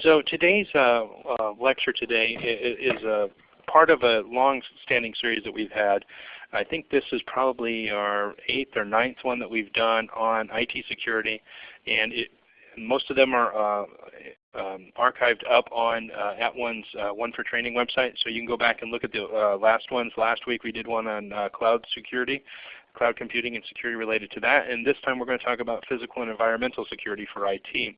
So today's uh, uh, lecture today is a part of a long-standing series that we've had. I think this is probably our eighth or ninth one that we've done on IT security, and it, most of them are uh, um, archived up on uh, at one's uh, One for Training website. So you can go back and look at the uh, last ones. Last week we did one on cloud security, cloud computing and security related to that. And this time we're going to talk about physical and environmental security for IT.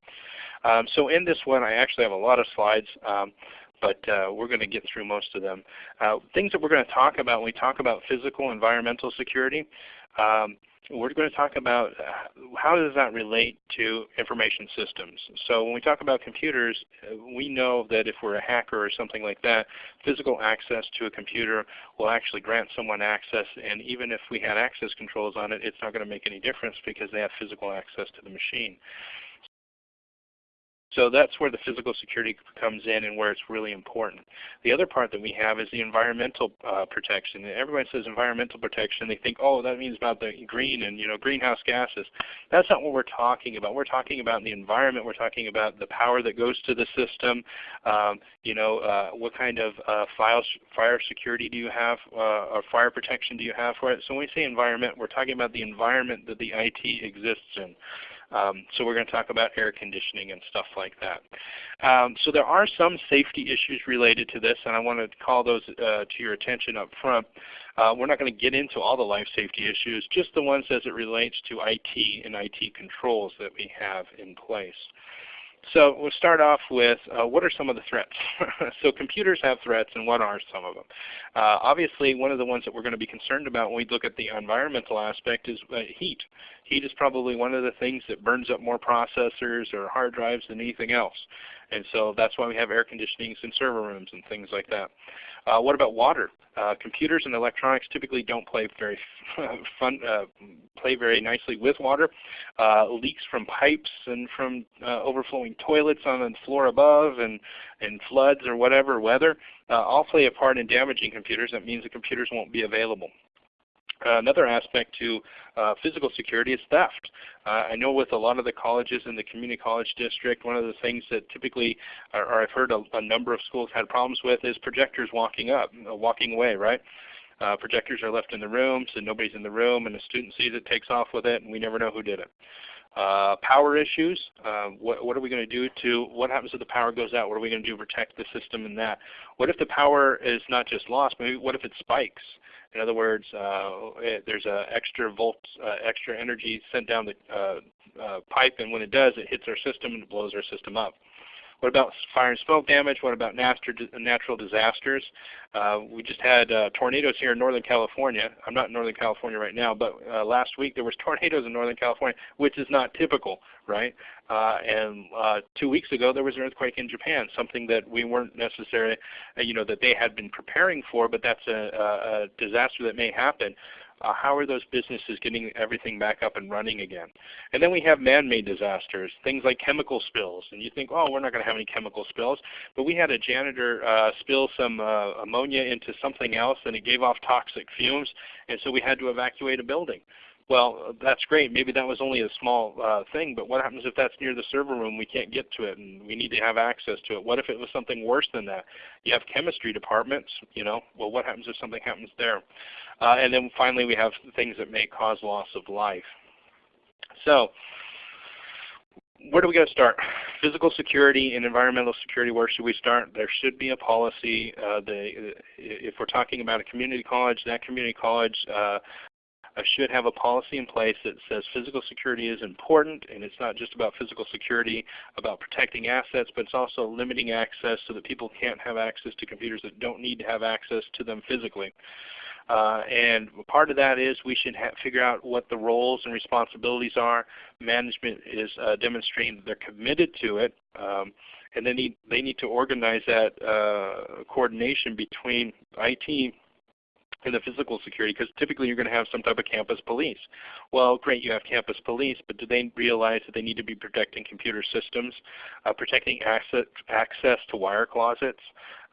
Um, so in this one I actually have a lot of slides. Um, but uh, we're going to get through most of them. Uh, things that we're going to talk about when we talk about physical environmental security, um, we're going to talk about uh, how does that relate to information systems. So when we talk about computers, uh, we know that if we're a hacker or something like that, physical access to a computer will actually grant someone access. And even if we had access controls on it, it's not going to make any difference because they have physical access to the machine. So that's where the physical security comes in and where it's really important. The other part that we have is the environmental uh, protection. Everybody says environmental protection. They think, oh, that means about the green and you know greenhouse gases. That's not what we're talking about. We're talking about the environment. We're talking about the power that goes to the system. Um, you know, uh, what kind of uh, file, fire security do you have uh, or fire protection do you have for it? So when we say environment, we're talking about the environment that the IT exists in. Um, so we're going to talk about air conditioning and stuff like that. Um, so there are some safety issues related to this, and I want to call those uh, to your attention up front. Uh, we're not going to get into all the life safety issues, just the ones as it relates to IT and IT controls that we have in place. So we'll start off with uh, what are some of the threats? so computers have threats and what are some of them? Uh, obviously one of the ones that we're going to be concerned about when we look at the environmental aspect is uh, heat. Heat is probably one of the things that burns up more processors or hard drives than anything else. And so that's why we have air conditionings in server rooms and things like that. Uh, what about water? Uh, computers and electronics typically don't play very fun, uh, play very nicely with water. Uh, leaks from pipes and from uh, overflowing toilets on the floor above, and and floods or whatever weather, uh, all play a part in damaging computers. That means the computers won't be available. Uh, another aspect to uh, physical security is theft. Uh, I know with a lot of the colleges in the community college district, one of the things that typically, or, I've heard a, a, number of schools had problems with, is projectors walking up, walking away, right? Uh, projectors are left in the room, so nobody's in the room, and the student sees it, takes off with it, and we never know who did it. Uh, power issues, uh, what, what, are we going to do to, what happens if the power goes out? What are we going to do to protect the system in that? What if the power is not just lost, maybe what if it spikes? In other words, uh, it, there's a extra volt, uh, extra energy sent down the uh, uh, pipe, and when it does, it hits our system and blows our system up. What about fire and smoke damage? What about natural disasters? Uh, we just had uh, tornadoes here in Northern California. I'm not in Northern California right now, but uh, last week there was tornadoes in Northern California, which is not typical, right? Uh, and uh, two weeks ago there was an earthquake in Japan, something that we weren't necessarily, uh, you know, that they had been preparing for, but that's a, a, a disaster that may happen. Uh, how are those businesses getting everything back up and running again? And then we have man-made disasters, things like chemical spills. And you think, oh, we're not going to have any chemical spills. But we had a janitor uh, spill some uh, ammonia into something else, and it gave off toxic fumes. And so we had to evacuate a building. Well, that's great. Maybe that was only a small uh, thing, but what happens if that's near the server room? We can't get to it, and we need to have access to it. What if it was something worse than that? You have chemistry departments, you know. Well, what happens if something happens there? Uh, and then finally, we have things that may cause loss of life. So, where do we go to start? Physical security and environmental security, where should we start? There should be a policy. Uh, the, if we're talking about a community college, that community college uh, should have a policy in place that says physical security is important, and it's not just about physical security, about protecting assets, but it's also limiting access so that people can't have access to computers that don't need to have access to them physically. Uh, and part of that is we should figure out what the roles and responsibilities are. Management is uh, demonstrating that they're committed to it. Um, and they need, they need to organize that uh, coordination between IT in the physical security because typically you're going to have some type of campus police. Well, great, you have campus police, but do they realize that they need to be protecting computer systems, uh, protecting access, access to wire closets,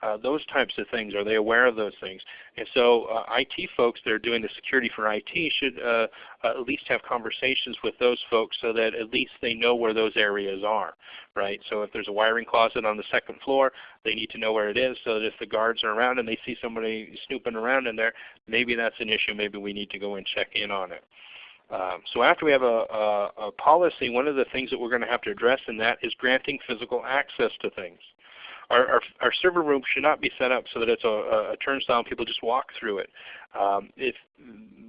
Uh, those types of things. Are they aware of those things? And so uh, IT folks that are doing the security for IT should uh, uh, at least have conversations with those folks so that at least they know where those areas are. Right? So if there's a wiring closet on the second floor, they need to know where it is so that if the guards are around and they see somebody snooping around in there, maybe that's an issue. Maybe we need to go and check in on it. Um, so after we have a, a, a, policy, one of the things that we're going to have to address in that is granting physical access to things. Our, our, our server room should not be set up so that it's a, a turnstile and people just walk through it. Um, if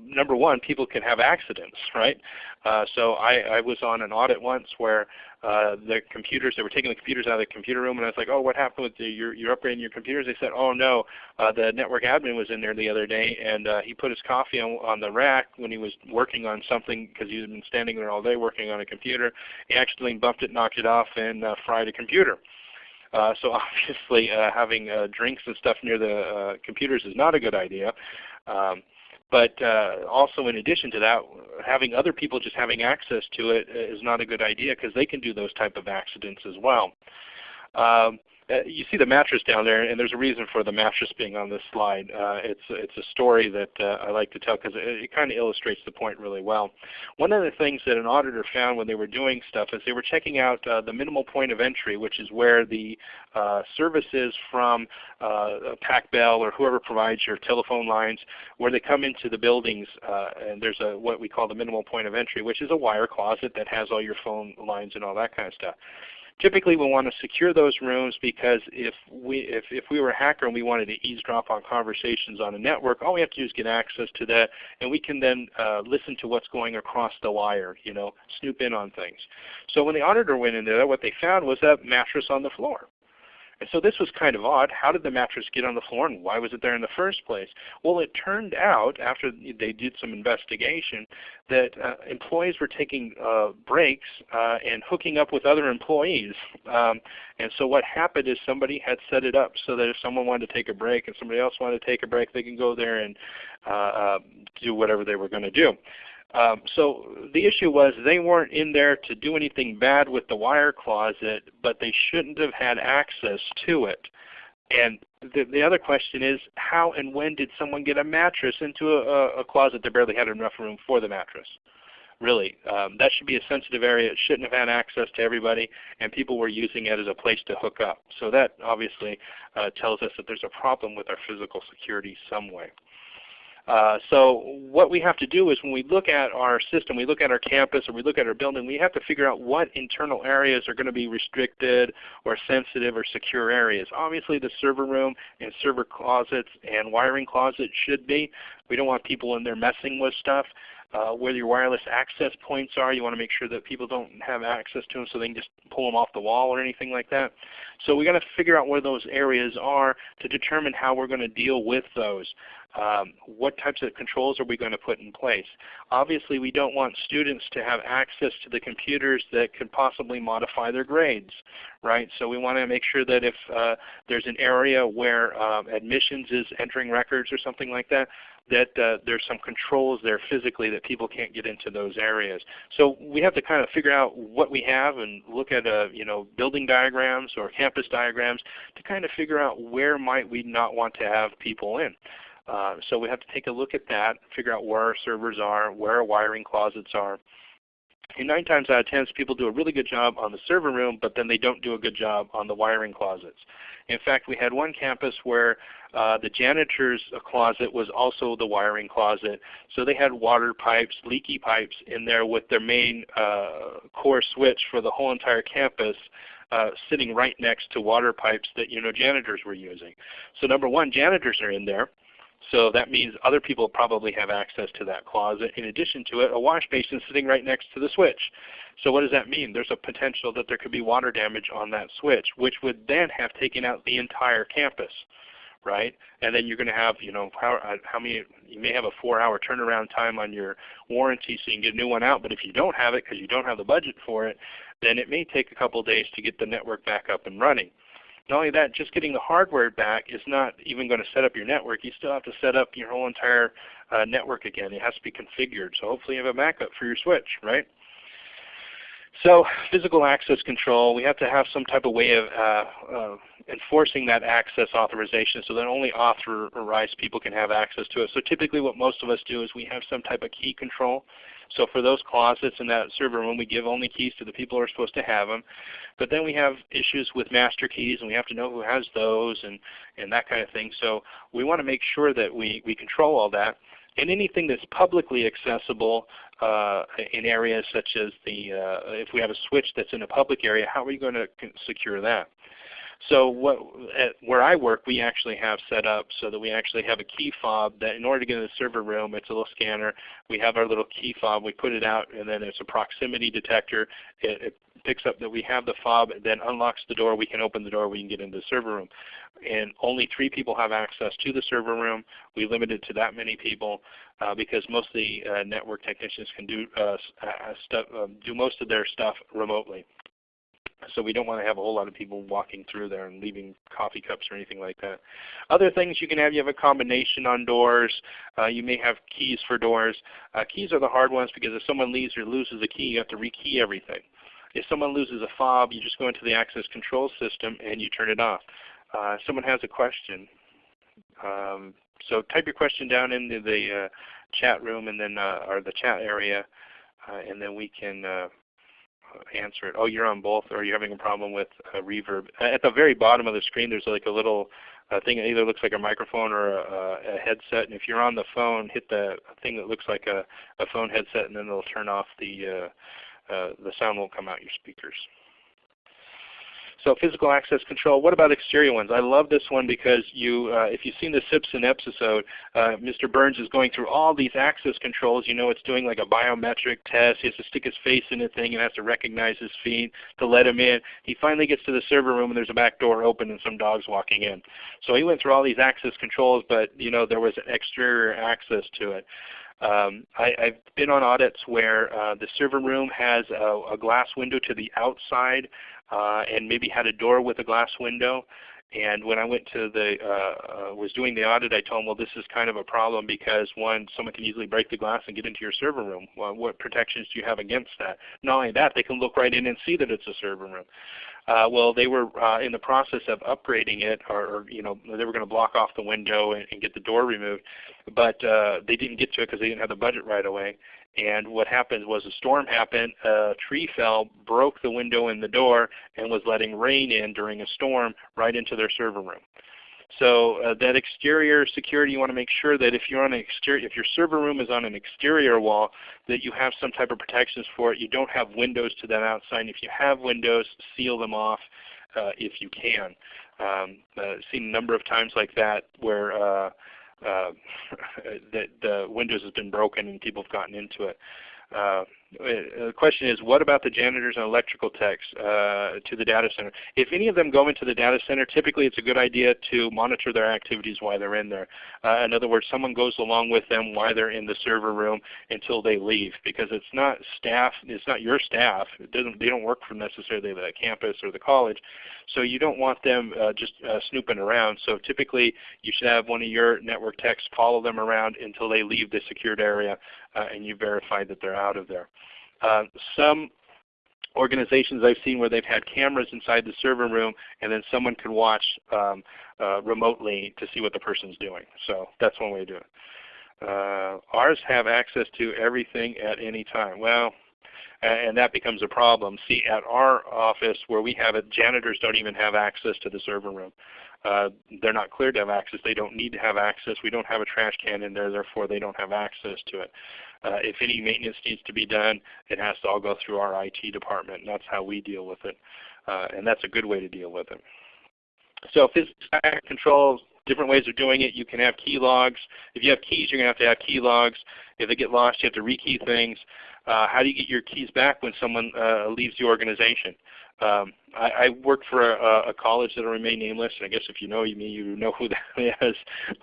number one, people can have accidents, right? Uh, so I, I was on an audit once where uh, the computers, they were taking the computers out of the computer room, and I was like, oh, what happened with the, you're, you're upgrading your computers? They said, oh no, uh, the network admin was in there the other day, and uh, he put his coffee on, on the rack when he was working on something because he had been standing there all day working on a computer. He accidentally bumped it, knocked it off, and uh, fried a computer. Uh, so obviously uh, having uh, drinks and stuff near the uh, computers is not a good idea. Um, but uh, also in addition to that, having other people just having access to it is not a good idea because they can do those type of accidents as well. Um, uh, you see the mattress down there, and there's a reason for the mattress being on this slide. Uh, it's it's a story that uh, I like to tell because it, it kind of illustrates the point really well. One of the things that an auditor found when they were doing stuff is they were checking out uh, the minimal point of entry, which is where the uh, services from uh, PacBell or whoever provides your telephone lines, where they come into the buildings, and there's a what we call the minimal point of entry, which is a wire closet that has all your phone lines and all that kind of stuff. Typically we want to secure those rooms because if we, if, if we were a hacker and we wanted to eavesdrop on conversations on a network, all we have to do is get access to that and we can then uh, listen to what's going across the wire, you know, snoop in on things. So when the auditor went in there, what they found was that mattress on the floor. And so this was kind of odd. How did the mattress get on the floor and why was it there in the first place? Well, it turned out after they did some investigation that uh, employees were taking uh, breaks uh, and hooking up with other employees. Um, and so what happened is somebody had set it up so that if someone wanted to take a break and somebody else wanted to take a break, they can go there and uh, uh, do whatever they were going to do. Um, so the issue was they weren't in there to do anything bad with the wire closet, but they shouldn't have had access to it. And the, the other question is, how and when did someone get a mattress into a, a closet that barely had enough room for the mattress? Really, um, that should be a sensitive area. It shouldn't have had access to everybody, and people were using it as a place to hook up. So that obviously uh, tells us that there's a problem with our physical security some way. Uh, so what we have to do is when we look at our system, we look at our campus or we look at our building, we have to figure out what internal areas are going to be restricted or sensitive or secure areas. Obviously the server room and server closets and wiring closets should be. We don't want people in there messing with stuff. Uh, where your wireless access points are. You want to make sure that people don't have access to them so they can just pull them off the wall or anything like that. So we got to figure out where those areas are to determine how we're going to deal with those. Um, what types of controls are we going to put in place? Obviously we don't want students to have access to the computers that could possibly modify their grades. right? So we want to make sure that if uh, there's an area where um, admissions is entering records or something like that, that uh, there's some controls there physically that people can't get into those areas. So we have to kind of figure out what we have and look at uh, you know building diagrams or campus diagrams to kind of figure out where might we not want to have people in. Uh, so we have to take a look at that, figure out where our servers are, where our wiring closets are. And 9 times out of 10 people do a really good job on the server room, but then they don't do a good job on the wiring closets. In fact, we had one campus where uh, the janitor's closet was also the wiring closet. So they had water pipes, leaky pipes in there with their main uh, core switch for the whole entire campus uh, sitting right next to water pipes that you know janitors were using. So number one, janitors are in there. So that means other people probably have access to that closet. In addition to it, a wash basin sitting right next to the switch. So what does that mean? There's a potential that there could be water damage on that switch, which would then have taken out the entire campus right? And then you're going to have, you know, how, uh, how many, you may have a four hour turnaround time on your warranty so you can get a new one out, but if you don't have it because you don't have the budget for it, then it may take a couple days to get the network back up and running. Not only that, just getting the hardware back is not even going to set up your network. You still have to set up your whole entire uh, network again. It has to be configured. So hopefully you have a backup for your switch, right? So physical access control, we have to have some type of way of uh, uh, enforcing that access authorization so that only authorized people can have access to it. So typically what most of us do is we have some type of key control. So for those closets in that server room, we give only keys to the people who are supposed to have them. But then we have issues with master keys, and we have to know who has those and, and that kind of thing. So we want to make sure that we, we control all that. And anything that's publicly accessible uh, in areas such as the, uh, if we have a switch that's in a public area, how are we going to secure that? So what, at, where I work, we actually have set up so that we actually have a key fob that in order to get in the server room, it's a little scanner. We have our little key fob. We put it out, and then it's a proximity detector. It, it picks up that we have the fob, and then unlocks the door. We can open the door. We can get into the server room. And only three people have access to the server room. We limit it to that many people uh, because most of the uh, network technicians can do, uh, uh um, do most of their stuff remotely. So we don't want to have a whole lot of people walking through there and leaving coffee cups or anything like that. Other things you can have, you have a combination on doors. Uh, you may have keys for doors. Uh, keys are the hard ones because if someone leaves or loses a key, you have to rekey everything. If someone loses a fob, you just go into the access control system and you turn it off. Uh, someone has a question. Um, so type your question down into the uh, chat room and then uh, or the chat area, uh, and then we can answer it. Oh, you're on both, or you're having a problem with reverb. At the very bottom of the screen, there's like a little uh, thing that either looks like a microphone or a, a, headset. And if you're on the phone, hit the thing that looks like a, a phone headset, and then it'll turn off the uh, uh, the sound won't come out your speakers. So physical access control. What about exterior ones? I love this one because you, uh, if you've seen the Simpson episode, uh, Mr. Burns is going through all these access controls. You know, it's doing like a biometric test. He has to stick his face in a thing and has to recognize his feet to let him in. He finally gets to the server room and there's a back door open and some dogs walking in. So he went through all these access controls, but you know there was exterior access to it. Um, I, have been on audits where uh, the server room has a, a, glass window to the outside uh, and maybe had a door with a glass window. And when I went to the uh, uh, was doing the audit, I told them, well, this is kind of a problem because one, someone can easily break the glass and get into your server room. Well, what protections do you have against that? Not only that, they can look right in and see that it's a server room. Uh, well, they were uh, in the process of upgrading it, or, or you know, they were going to block off the window and, and, get the door removed, but uh, they didn't get to it because they didn't have the budget right away. And what happened was a storm happened, a tree fell, broke the window in the door, and was letting rain in during a storm right into their server room. So uh, that exterior security, you want to make sure that if you're on an exterior, if your server room is on an exterior wall, that you have some type of protections for it. You don't have windows to that outside. If you have windows, seal them off uh, if you can. Um, uh, seen a number of times like that where uh, uh, the, the Windows has been broken and people have gotten into it. Uh, the question is, what about the janitors and electrical techs uh, to the data center? If any of them go into the data center, typically it's a good idea to monitor their activities while they're in there. Uh, in other words, someone goes along with them while they're in the server room until they leave, because it's not staff, it's not your staff. It doesn't, they don't work for necessarily the campus or the college, so you don't want them uh, just uh, snooping around. So typically, you should have one of your network techs follow them around until they leave the secured area, uh, and you verify that they're out of there. Uh, some organizations I've seen where they've had cameras inside the server room and then someone can watch um, uh, remotely to see what the person's doing. So that's one way to do it. Uh, ours have access to everything at any time. Well, and that becomes a problem. See, at our office where we have it, janitors don't even have access to the server room. Uh, they're not cleared to have access. They don't need to have access. We don't have a trash can in there, therefore they don't have access to it. Uh, if any maintenance needs to be done, it has to all go through our IT department, and that's how we deal with it. Uh, and that's a good way to deal with it. So physical control, different ways of doing it. You can have key logs. If you have keys, you're going to have to have key logs. If they get lost, you have to rekey things. Uh, how do you get your keys back when someone uh, leaves the organization? Um, I, I work for a, a, college that will remain nameless, and I guess if you know me, you know who that is.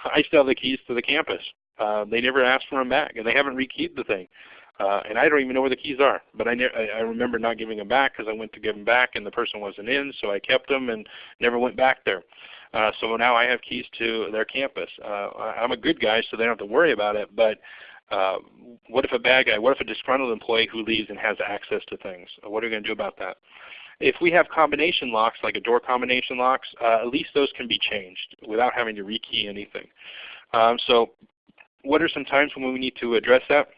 I still have the keys to the campus. Uh, they never asked for them back, and they haven't rekeyed the thing. Uh, and I don't even know where the keys are. But I, I remember not giving them back because I went to give them back and the person wasn't in, so I kept them and never went back there. Uh, so now I have keys to their campus. Uh, I'm a good guy, so they don't have to worry about it. But uh, what if a bad guy? What if a disgruntled employee who leaves and has access to things? What are we going to do about that? If we have combination locks, like a door combination locks, uh, at least those can be changed without having to rekey anything. Um, so what are some times when we need to address that?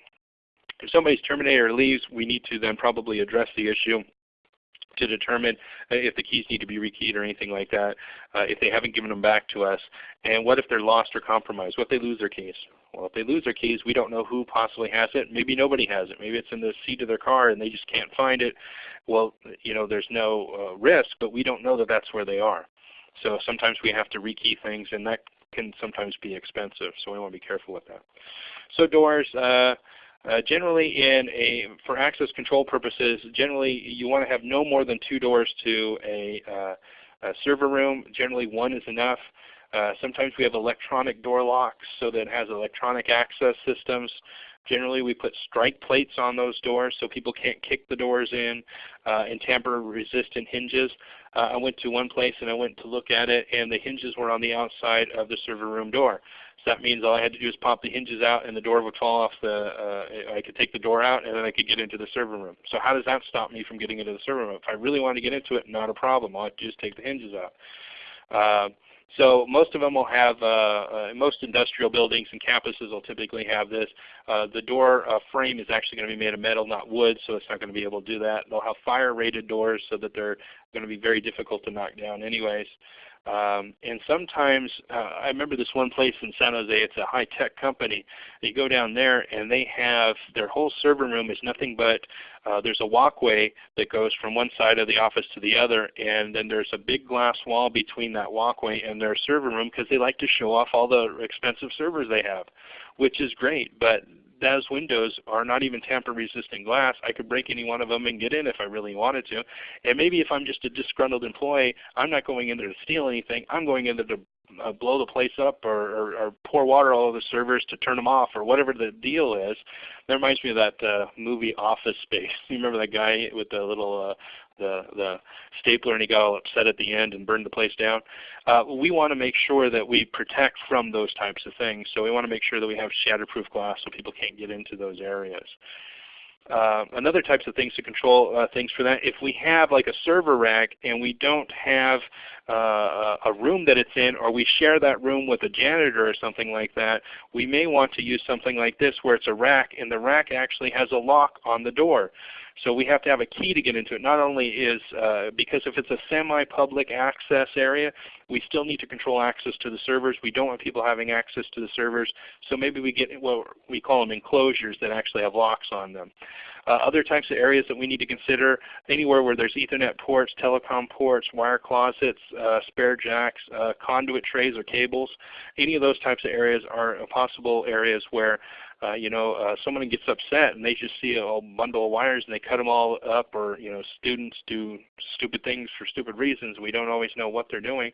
If somebody's terminated or leaves, we need to then probably address the issue to determine uh, if the keys need to be rekeyed or anything like that, uh, if they haven't given them back to us. And what if they're lost or compromised? What if they lose their keys? Well, if they lose their keys, we don't know who possibly has it. Maybe nobody has it. Maybe it's in the seat of their car and they just can't find it. Well, you know, there's no uh, risk, but we don't know that that's where they are. So sometimes we have to rekey things, and that can sometimes be expensive. So we want to be careful with that. So doors. Uh, uh, generally, in a for access control purposes, generally you want to have no more than two doors to a, uh, a server room. Generally, one is enough. Uh, sometimes we have electronic door locks, so that it has electronic access systems. Generally, we put strike plates on those doors so people can't kick the doors in, uh, and tamper-resistant hinges. Uh, I went to one place and I went to look at it, and the hinges were on the outside of the server room door. That means all I had to do is pop the hinges out and the door would fall off the, uh, I could take the door out and then I could get into the server room. So how does that stop me from getting into the server room? If I really want to get into it, not a problem. All I have to do is take the hinges out. Uh, so most of them will have, uh, uh, most industrial buildings and campuses will typically have this. Uh, the door uh, frame is actually going to be made of metal, not wood, so it's not going to be able to do that. They'll have fire rated doors so that they're going to be very difficult to knock down anyways. Um, and sometimes, uh, I remember this one place in San Jose, it's a high-tech company. You go down there and they have, their whole server room is nothing but, uh, there's a walkway that goes from one side of the office to the other, and then there's a big glass wall between that walkway and their server room because they like to show off all the expensive servers they have, which is great. But those windows are not even tamper-resistant glass. I could break any one of them and get in if I really wanted to. And maybe if I'm just a disgruntled employee, I'm not going in there to steal anything. I'm going in there to uh, blow the place up or, or, or, pour water all over the servers to turn them off or whatever the deal is. That reminds me of that uh, movie Office Space. You remember that guy with the little uh, the, the stapler and he got all upset at the end and burned the place down. Uh, we want to make sure that we protect from those types of things. So we want to make sure that we have shatterproof glass so people can't get into those areas. Uh, another types of things to control uh, things for that, if we have like a server rack and we don't have uh, a room that it's in or we share that room with a janitor or something like that, we may want to use something like this where it's a rack and the rack actually has a lock on the door. So we have to have a key to get into it. Not only is, uh, because if it's a semi-public access area, we still need to control access to the servers. We don't want people having access to the servers. So maybe we get what we call them enclosures that actually have locks on them. Uh, other types of areas that we need to consider, anywhere where there's Ethernet ports, telecom ports, wire closets, uh, spare jacks, uh, conduit trays or cables, any of those types of areas are possible areas where uh, you know, uh, someone gets upset and they just see a whole bundle of wires and they cut them all up or, you know, students do stupid things for stupid reasons. We don't always know what they're doing.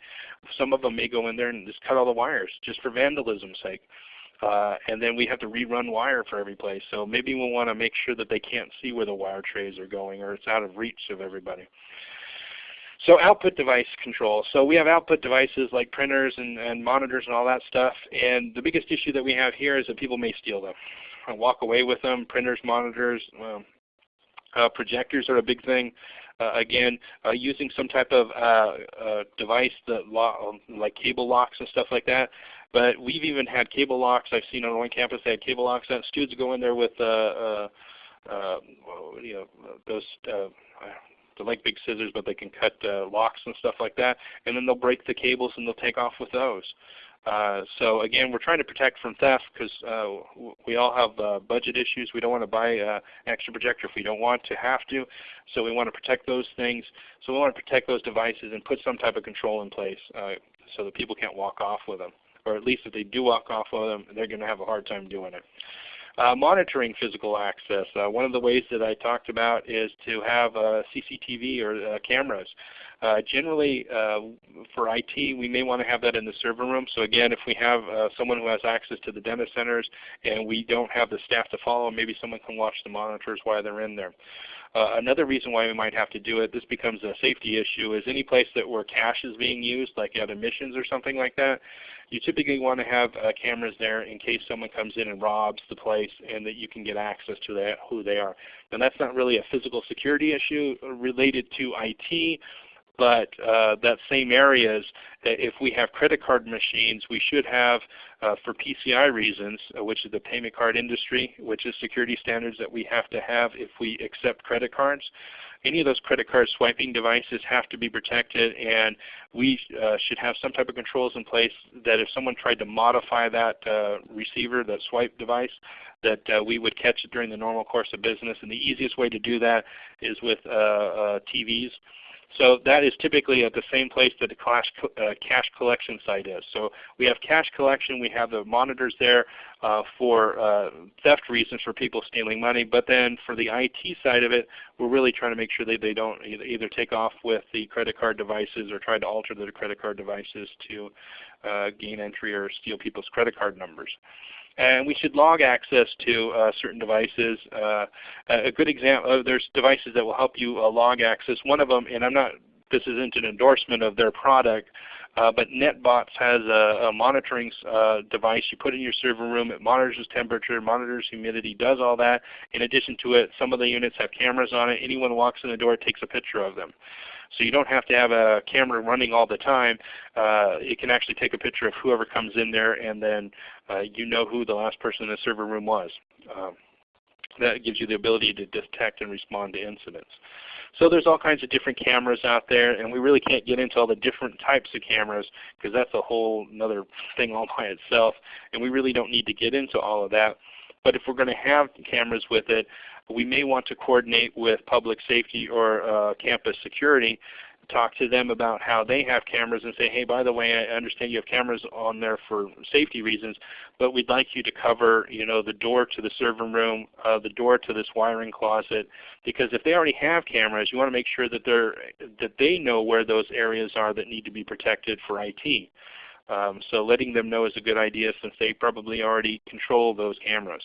Some of them may go in there and just cut all the wires just for vandalism's sake. Uh, and then we have to rerun wire for every place. So maybe we'll want to make sure that they can't see where the wire trays are going or it's out of reach of everybody. So output device control. So we have output devices like printers and, and monitors and all that stuff. And the biggest issue that we have here is that people may steal them and walk away with them. Printers, monitors, well, uh, projectors are a big thing. Uh, again, uh, using some type of uh, uh, device that um, like cable locks and stuff like that. But we've even had cable locks. I've seen on one campus they had cable locks. That students go in there with uh, you know those they're like big scissors, but they can cut uh, locks and stuff like that. And then they'll break the cables and they'll take off with those. Uh, so again, we're trying to protect from theft because uh, we all have uh, budget issues. We don't want to buy uh, an extra projector if we don't want to have to. So we want to protect those things. So we want to protect those devices and put some type of control in place uh, so that people can't walk off with them. Or at least if they do walk off with them, they're going to have a hard time doing it. Uh, monitoring physical access. Uh, one of the ways that I talked about is to have uh, CCTV or uh, cameras. Uh, generally, uh, for IT, we may want to have that in the server room. So again, if we have uh, someone who has access to the data centers and we don't have the staff to follow, maybe someone can watch the monitors while they're in there. Uh, another reason why we might have to do it, this becomes a safety issue, is any place that where cash is being used, like at missions or something like that, you typically want to have uh, cameras there in case someone comes in and robs the place and that you can get access to that, who they are. And that's not really a physical security issue related to IT, but uh, that same areas, if we have credit card machines, we should have, uh, for PCI reasons, uh, which is the payment card industry, which is security standards that we have to have if we accept credit cards. Any of those credit card swiping devices have to be protected, and we uh, should have some type of controls in place that if someone tried to modify that uh, receiver, that swipe device, that uh, we would catch it during the normal course of business. And the easiest way to do that is with TVs. So that is typically at the same place that the cash, uh, cash collection site is. So we have cash collection, we have the monitors there uh, for uh, theft reasons for people stealing money, but then for the IT side of it, we're really trying to make sure that they don't either take off with the credit card devices or try to alter the credit card devices to uh, gain entry or steal people's credit card numbers. And we should log access to uh, certain devices. Uh, a good example, uh, there's devices that will help you uh, log access. One of them, and I'm not, this isn't an endorsement of their product, uh, but NetBotz has a, a monitoring device you put in your server room. It monitors temperature, monitors humidity, does all that. In addition to it, some of the units have cameras on it. Anyone walks in the door takes a picture of them. So you don't have to have a camera running all the time. Uh, it can actually take a picture of whoever comes in there and then uh, you know who the last person in the server room was. Um, that gives you the ability to detect and respond to incidents. So there's all kinds of different cameras out there, and we really can't get into all the different types of cameras because that's a whole another thing all by itself, and we really don't need to get into all of that. But if we're going to have cameras with it, we may want to coordinate with public safety or uh, campus security, talk to them about how they have cameras and say, hey, by the way, I understand you have cameras on there for safety reasons, but we'd like you to cover you know, the door to the server room, uh, the door to this wiring closet, because if they already have cameras, you want to make sure that, they're, that they know where those areas are that need to be protected for IT. Um, so letting them know is a good idea since they probably already control those cameras.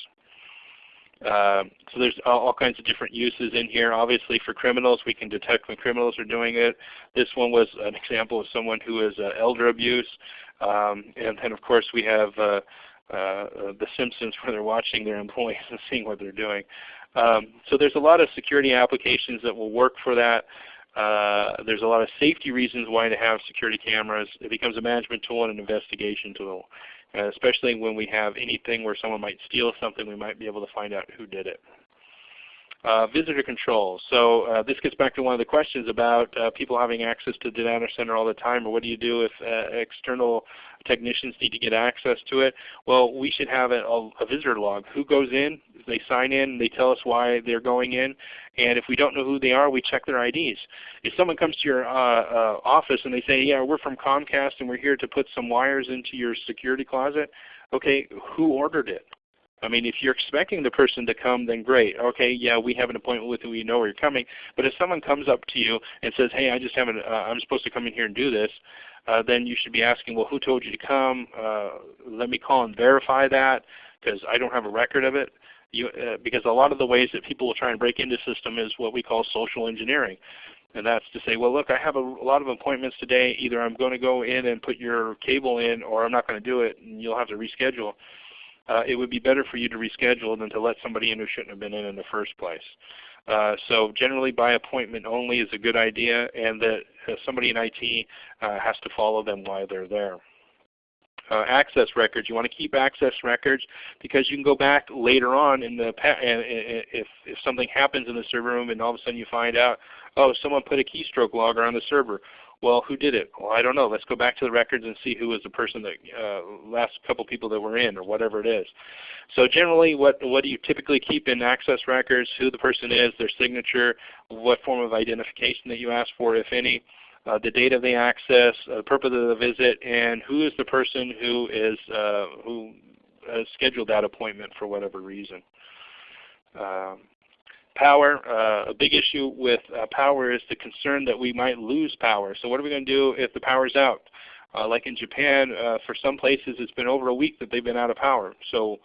Uh, so there's all, kinds of different uses in here. Obviously for criminals, we can detect when criminals are doing it. This one was an example of someone who is uh, elder abuse. Um, and then of course we have uh, uh The Simpsons where they're watching their employees and seeing what they're doing. Um, so there's a lot of security applications that will work for that. Uh, there's a lot of safety reasons why to have security cameras. It becomes a management tool and an investigation tool. Especially when we have anything where someone might steal something, we might be able to find out who did it. Uh, visitor control. So uh, this gets back to one of the questions about uh, people having access to the data center all the time, or what do you do if uh, external technicians need to get access to it? Well, we should have a, a, visitor log. Who goes in? They sign in. They tell us why they're going in. And if we don't know who they are, we check their IDs. If someone comes to your uh, uh, office and they say, yeah, we're from Comcast and we're here to put some wires into your security closet, okay, who ordered it? I mean, if you're expecting the person to come, then great. Okay, yeah, we have an appointment with you. We know where you're coming. But if someone comes up to you and says, "Hey, I just haven't. Uh, I'm supposed to come in here and do this," uh, then you should be asking, "Well, who told you to come? Uh, let me call and verify that because I don't have a record of it." You, uh, because a lot of the ways that people will try and break into system is what we call social engineering. And that's to say, well, look, I have a, a lot of appointments today. Either I'm going to go in and put your cable in, or I'm not going to do it, and you'll have to reschedule uh, it would be better for you to reschedule than to let somebody in who shouldn't have been in in the first place. Uh, so generally by appointment only is a good idea and that uh, somebody in IT uh, has to follow them while they're there. Uh, access records. You want to keep access records because you can go back later on in the if if something happens in the server room and all of a sudden you find out, oh, someone put a keystroke logger on the server. Well, who did it? Well, I don't know. Let's go back to the records and see who was the person that uh, last couple people that were in, or whatever it is. So generally, what what do you typically keep in access records? Who the person is, their signature, what form of identification that you ask for, if any, uh, the date of the access, uh, the purpose of the visit, and who is the person who is uh, who scheduled that appointment for whatever reason. Um, Power, uh, a big issue with uh, power is the concern that we might lose power. So what are we going to do if the power is out? Uh, like in Japan, uh, for some places it's been over a week that they've been out of power. So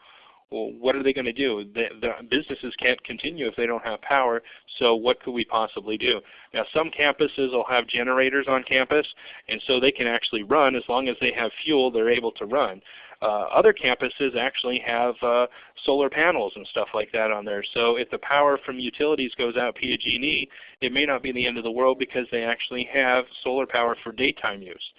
well, what are they going to do? The, the, businesses can't continue if they don't have power, so what could we possibly do? Now some campuses will have generators on campus, and so they can actually run as long as they have fuel, they're able to run. Uh, other campuses actually have uh, solar panels and stuff like that on there. So if the power from utilities goes out PG&E, it may not be the end of the world because they actually have solar power for daytime use.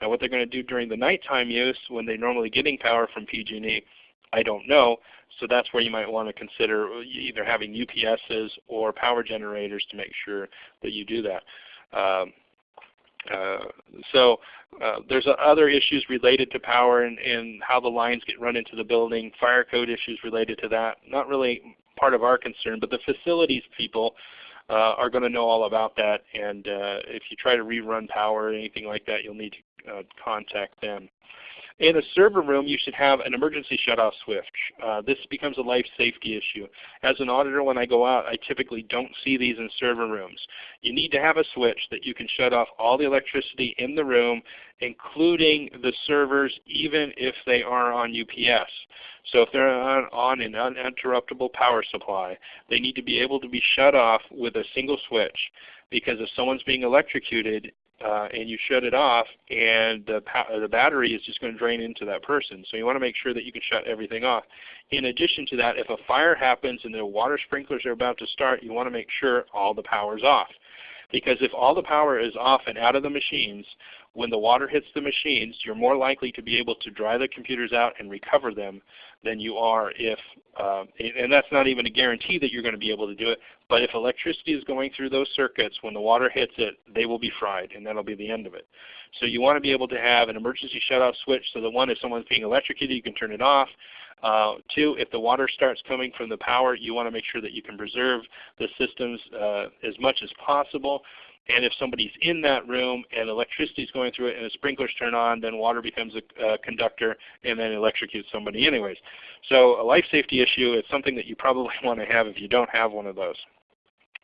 Now what they're going to do during the nighttime use when they're normally getting power from PG&E, I don't know. So that's where you might want to consider either having UPSs or power generators to make sure that you do that. Um, so uh, there's other issues related to power and, and, how the lines get run into the building, fire code issues related to that. Not really part of our concern, but the facilities people uh, are going to know all about that. And uh, if you try to rerun power or anything like that, you'll need to uh, contact them. In a server room, you should have an emergency shutoff switch. Uh, this becomes a life safety issue. As an auditor, when I go out, I typically don't see these in server rooms. You need to have a switch that you can shut off all the electricity in the room, including the servers, even if they are on UPS. So if they're on, on an uninterruptible power supply, they need to be able to be shut off with a single switch because if someone's being electrocuted, uh, and you shut it off, and the, the battery is just going to drain into that person. So you want to make sure that you can shut everything off. In addition to that, if a fire happens and the water sprinklers are about to start, you want to make sure all the power is off. Because if all the power is off and out of the machines, when the water hits the machines, you're more likely to be able to dry the computers out and recover them than you are if, uh, and that's not even a guarantee that you're going to be able to do it, but if electricity is going through those circuits, when the water hits it, they will be fried, and that'll be the end of it. So you want to be able to have an emergency shutoff switch so that one, if someone's being electrocuted, you can turn it off. Uh, two, if the water starts coming from the power, you want to make sure that you can preserve the systems uh, as much as possible. And if somebody's in that room and electricity is going through it and the sprinklers turn on, then water becomes a, a conductor and then electrocutes somebody anyways. So a life safety issue is something that you probably want to have if you don't have one of those.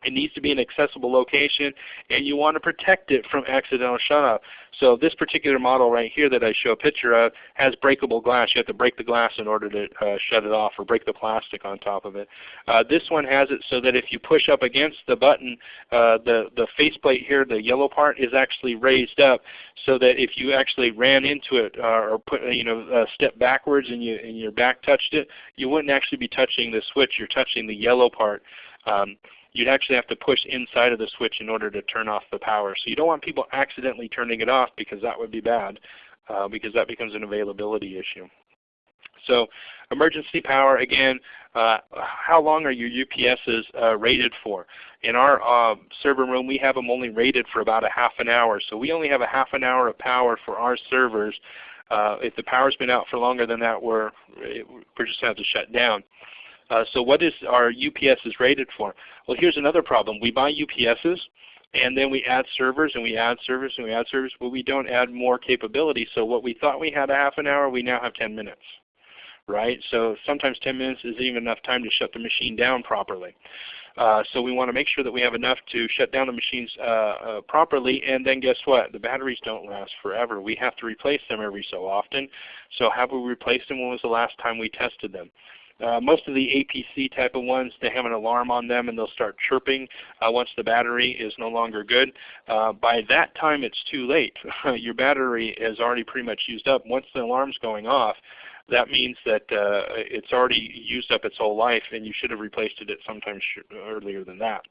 It needs to be an accessible location, and you want to protect it from accidental shutoff. So this particular model right here that I show a picture of has breakable glass. You have to break the glass in order to uh, shut it off or break the plastic on top of it. Uh, this one has it so that if you push up against the button, uh, the, the faceplate here, the yellow part, is actually raised up so that if you actually ran into it uh, or put you know a step backwards and, you, and your back touched it, you wouldn't actually be touching the switch. You're touching the yellow part. Um, you'd actually have to push inside of the switch in order to turn off the power. So you don't want people accidentally turning it off because that would be bad uh, because that becomes an availability issue. So emergency power, again, uh, how long are your UPSs uh, rated for? In our uh, server room, we have them only rated for about a half an hour. So we only have a half an hour of power for our servers. Uh, if the power's been out for longer than that, we're, we're just going to have to shut down. Uh, so what is our UPSs rated for? Well, here's another problem. We buy UPSs, and then we add servers, and we add servers, and we add servers, but we don't add more capability. So what we thought we had a half an hour, we now have 10 minutes. Right? So sometimes 10 minutes isn't even enough time to shut the machine down properly. Uh, so we want to make sure that we have enough to shut down the machines uh, uh, properly. And then guess what? The batteries don't last forever. We have to replace them every so often. So have we replaced them? When was the last time we tested them? Uh, most of the APC type of ones, they have an alarm on them and they'll start chirping uh, once the battery is no longer good. Uh, by that time it's too late. Your battery is already pretty much used up. Once the alarm's going off, that means that uh, it's already used up its whole life and you should have replaced it at sometime earlier than that.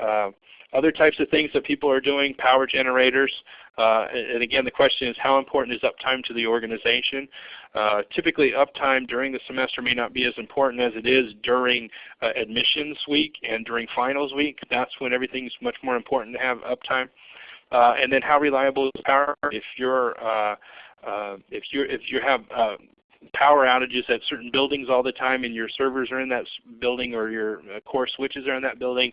Uh, other types of things that people are doing, power generators. Uh, and again, the question is how important is uptime to the organization? Uh, typically uptime during the semester may not be as important as it is during uh, admissions week and during finals week. That's when everything's much more important to have uptime. Uh, and then how reliable is power? If you're if you if you have power outages at certain buildings all the time and your servers are in that building or your core switches are in that building,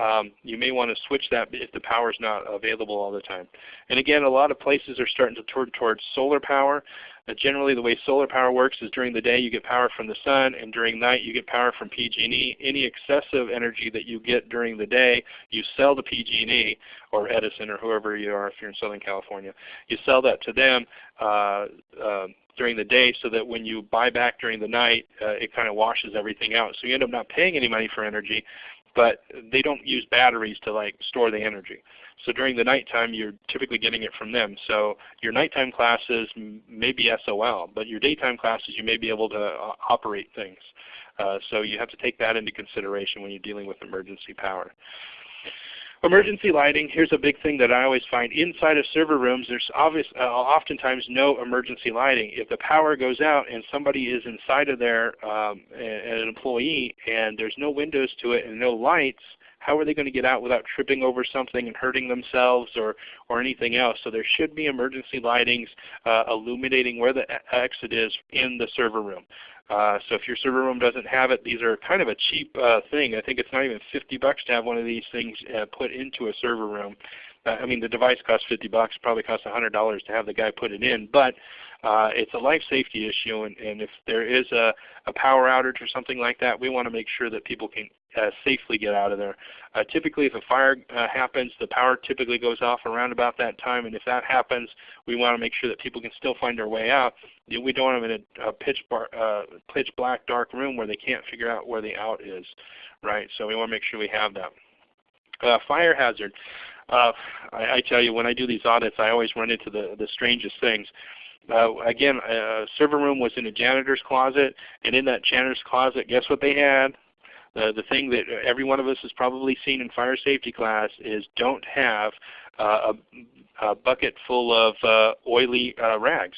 um, you may want to switch that if the power is not available all the time. And again, a lot of places are starting to turn towards solar power. Uh, generally the way solar power works is during the day you get power from the sun and during night you get power from PG&E. Any excessive energy that you get during the day you sell to PG&E or Edison or whoever you are if you're in Southern California. You sell that to them uh, uh, during the day so that when you buy back during the night uh, it kind of washes everything out. So you end up not paying any money for energy but they don't use batteries to like store the energy. So during the nighttime, you're typically getting it from them. So your nighttime classes may be SOL, but your daytime classes you may be able to uh, operate things. Uh, so you have to take that into consideration when you're dealing with emergency power. Emergency lighting, here's a big thing that I always find. Inside of server rooms, there's obvious, uh, oftentimes no emergency lighting. If the power goes out and somebody is inside of there, um, an employee, and there's no windows to it and no lights, how are they going to get out without tripping over something and hurting themselves or, or anything else? So there should be emergency lightings uh, illuminating where the exit is in the server room. Uh, so if your server room doesn't have it, these are kind of a cheap uh, thing. I think it's not even 50 bucks to have one of these things uh, put into a server room. Uh, I mean, the device costs 50 bucks. Probably costs $100 to have the guy put it in, but uh, it's a life safety issue. And, and if there is a, a power outage or something like that, we want to make sure that people can uh, safely get out of there. Uh, typically if a fire uh, happens, the power typically goes off around about that time, and if that happens, we want to make sure that people can still find their way out. We don't them in a, a pitch, bar, uh, pitch black dark room where they can't figure out where the out is, right? So we want to make sure we have that. Uh, fire hazard. Uh, I, I, tell you, when I do these audits, I always run into the, the strangest things. Uh, again, a server room was in a janitor's closet, and in that janitor's closet, guess what they had? The, the thing that every one of us has probably seen in fire safety class is don't have uh, a, a, bucket full of uh, oily uh, rags.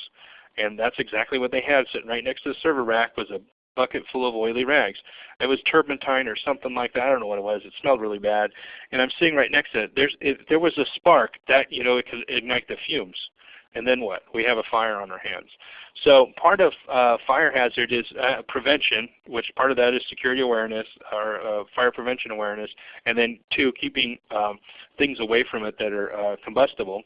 And that's exactly what they had sitting right next to the server rack was a bucket full of oily rags. It was turpentine or something like that. I don't know what it was. It smelled really bad. And I'm sitting right next to it. There's, if there was a spark, that you know it could ignite the fumes and then what? We have a fire on our hands. So part of uh, fire hazard is uh, prevention, which part of that is security awareness or uh, fire prevention awareness, and then two, keeping um, things away from it that are uh, combustible.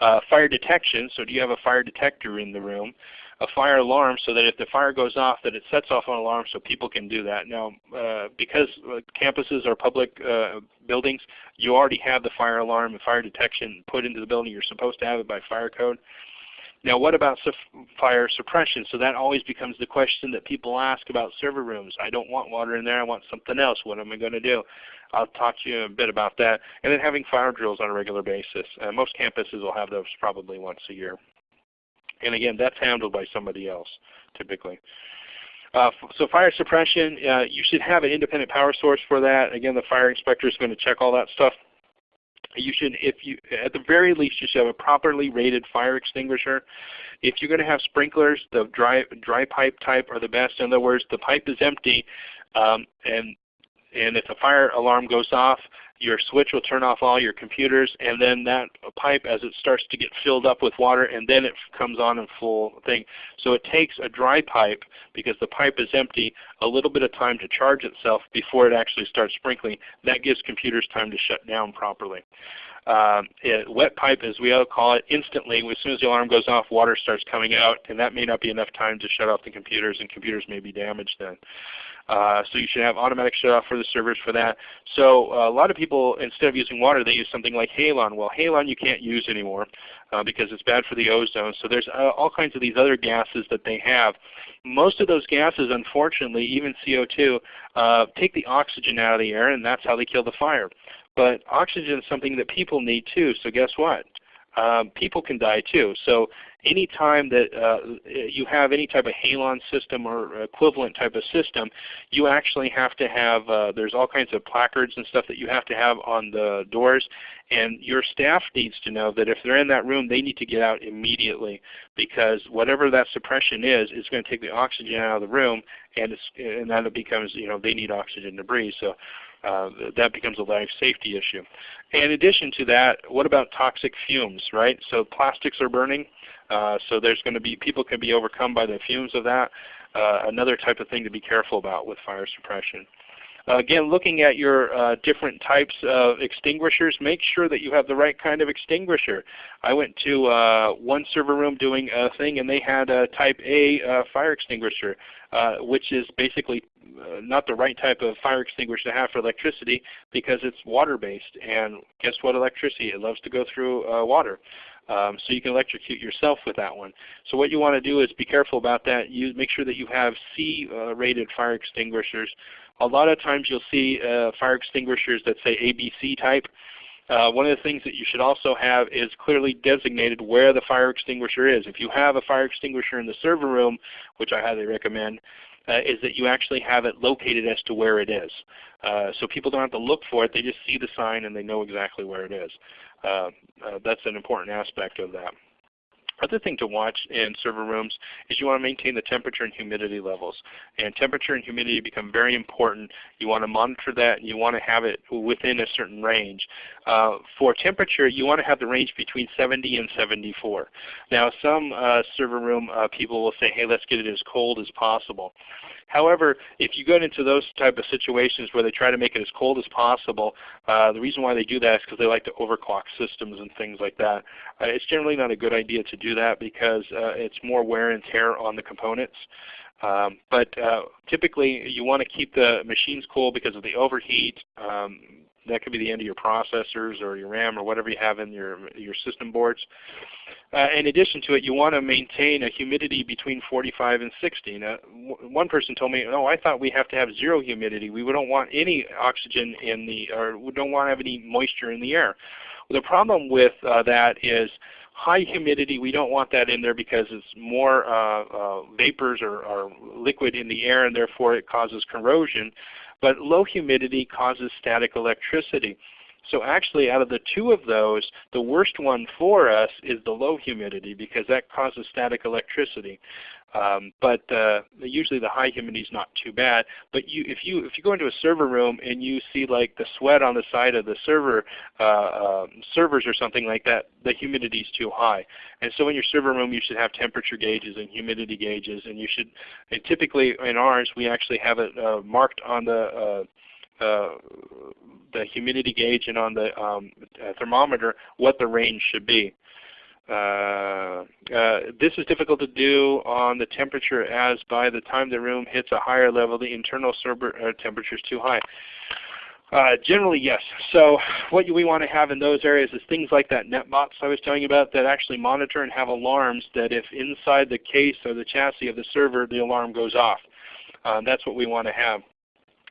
Uh, fire detection, so do you have a fire detector in the room? A fire alarm so that if the fire goes off that it sets off an alarm so people can do that. Now uh, because uh, campuses are public uh, buildings, you already have the fire alarm and fire detection put into the building. You're supposed to have it by fire code. Now what about fire suppression? So that always becomes the question that people ask about server rooms. I don't want water in there, I want something else. What am I going to do? I'll talk to you a bit about that. And then having fire drills on a regular basis. Uh, most campuses will have those probably once a year. And again, that's handled by somebody else typically. Uh, so fire suppression, uh, you should have an independent power source for that. Again, the fire inspector is going to check all that stuff. You should, if you, at the very least, you should have a properly rated fire extinguisher. If you're going to have sprinklers, the dry dry pipe type are the best. In other words, the pipe is empty, um, and and if the fire alarm goes off, your switch will turn off all your computers and then that pipe as it starts to get filled up with water and then it comes on in full thing. So it takes a dry pipe because the pipe is empty a little bit of time to charge itself before it actually starts sprinkling. That gives computers time to shut down properly. Um, it, wet pipe, as we all call it, instantly, as soon as the alarm goes off, water starts coming out, and that may not be enough time to shut off the computers, and computers may be damaged then. Uh, so you should have automatic shutoff for the servers for that. So uh, a lot of people, instead of using water, they use something like Halon. Well, Halon you can't use anymore uh, because it's bad for the ozone. So there's uh, all kinds of these other gases that they have. Most of those gases, unfortunately, even CO2, uh, take the oxygen out of the air, and that's how they kill the fire. But oxygen is something that people need too. So guess what? Um, people can die too. So any time that uh, you have any type of halon system or equivalent type of system, you actually have to have, uh, there's all kinds of placards and stuff that you have to have on the doors. And your staff needs to know that if they're in that room, they need to get out immediately because whatever that suppression is, is going to take the oxygen out of the room and, it's, and then it becomes, you know, they need oxygen to breathe. So uh, that becomes a life safety issue. In addition to that, what about toxic fumes, right? So plastics are burning. Uh, so there's going to be people can be overcome by the fumes of that. Uh, another type of thing to be careful about with fire suppression. again, looking at your uh, different types of extinguishers, make sure that you have the right kind of extinguisher. I went to uh, one server room doing a thing and they had a type A uh, fire extinguisher, which is basically uh, not the right type of fire extinguisher to have for electricity because it's water based. And guess what electricity? It loves to go through uh, water. Um, so you can electrocute yourself with that one. So what you want to do is be careful about that. You make sure that you have C-rated uh, fire extinguishers. A lot of times you'll see uh, fire extinguishers that say ABC type. Uh, one of the things that you should also have is clearly designated where the fire extinguisher is. If you have a fire extinguisher in the server room, which I highly recommend, uh, is that you actually have it located as to where it is. Uh, so people don't have to look for it, they just see the sign and they know exactly where it is. Uh, uh that's an important aspect of that. Other thing to watch in server rooms is you want to maintain the temperature and humidity levels. And temperature and humidity become very important. You want to monitor that and you want to have it within a certain range. Uh, for temperature, you want to have the range between 70 and 74. Now some uh, server room uh, people will say, hey, let's get it as cold as possible. However, if you get into those type of situations where they try to make it as cold as possible, uh, the reason why they do that is because they like to overclock systems and things like that. Uh, it's generally not a good idea to do that because uh, it's more wear and tear on the components. Um, but uh, typically you want to keep the machines cool because of the overheat. Um, that could be the end of your processors or your RAM or whatever you have in your, your system boards. Uh, in addition to it, you want to maintain a humidity between 45 and 60. Now, one person told me, "No, I thought we have to have zero humidity. We don't want any oxygen in the, or we don't want to have any moisture in the air." Well, the problem with uh, that is high humidity. We don't want that in there because it's more uh, uh vapors or, or liquid in the air, and therefore it causes corrosion. But low humidity causes static electricity. So actually out of the two of those, the worst one for us is the low humidity because that causes static electricity. Um, but uh, usually the high humidity is not too bad. But you, if you if you go into a server room and you see like the sweat on the side of the server uh, um, servers or something like that, the humidity is too high. And so in your server room you should have temperature gauges and humidity gauges, and you should. And typically in ours we actually have it uh, marked on the uh, uh, the humidity gauge and on the um, thermometer what the range should be. Uh, uh, this is difficult to do on the temperature as by the time the room hits a higher level the internal server uh, temperature is too high. Uh, generally, yes. So what we want to have in those areas is things like that NetBotz I was telling you about that actually monitor and have alarms that if inside the case or the chassis of the server the alarm goes off. That's what we want to have.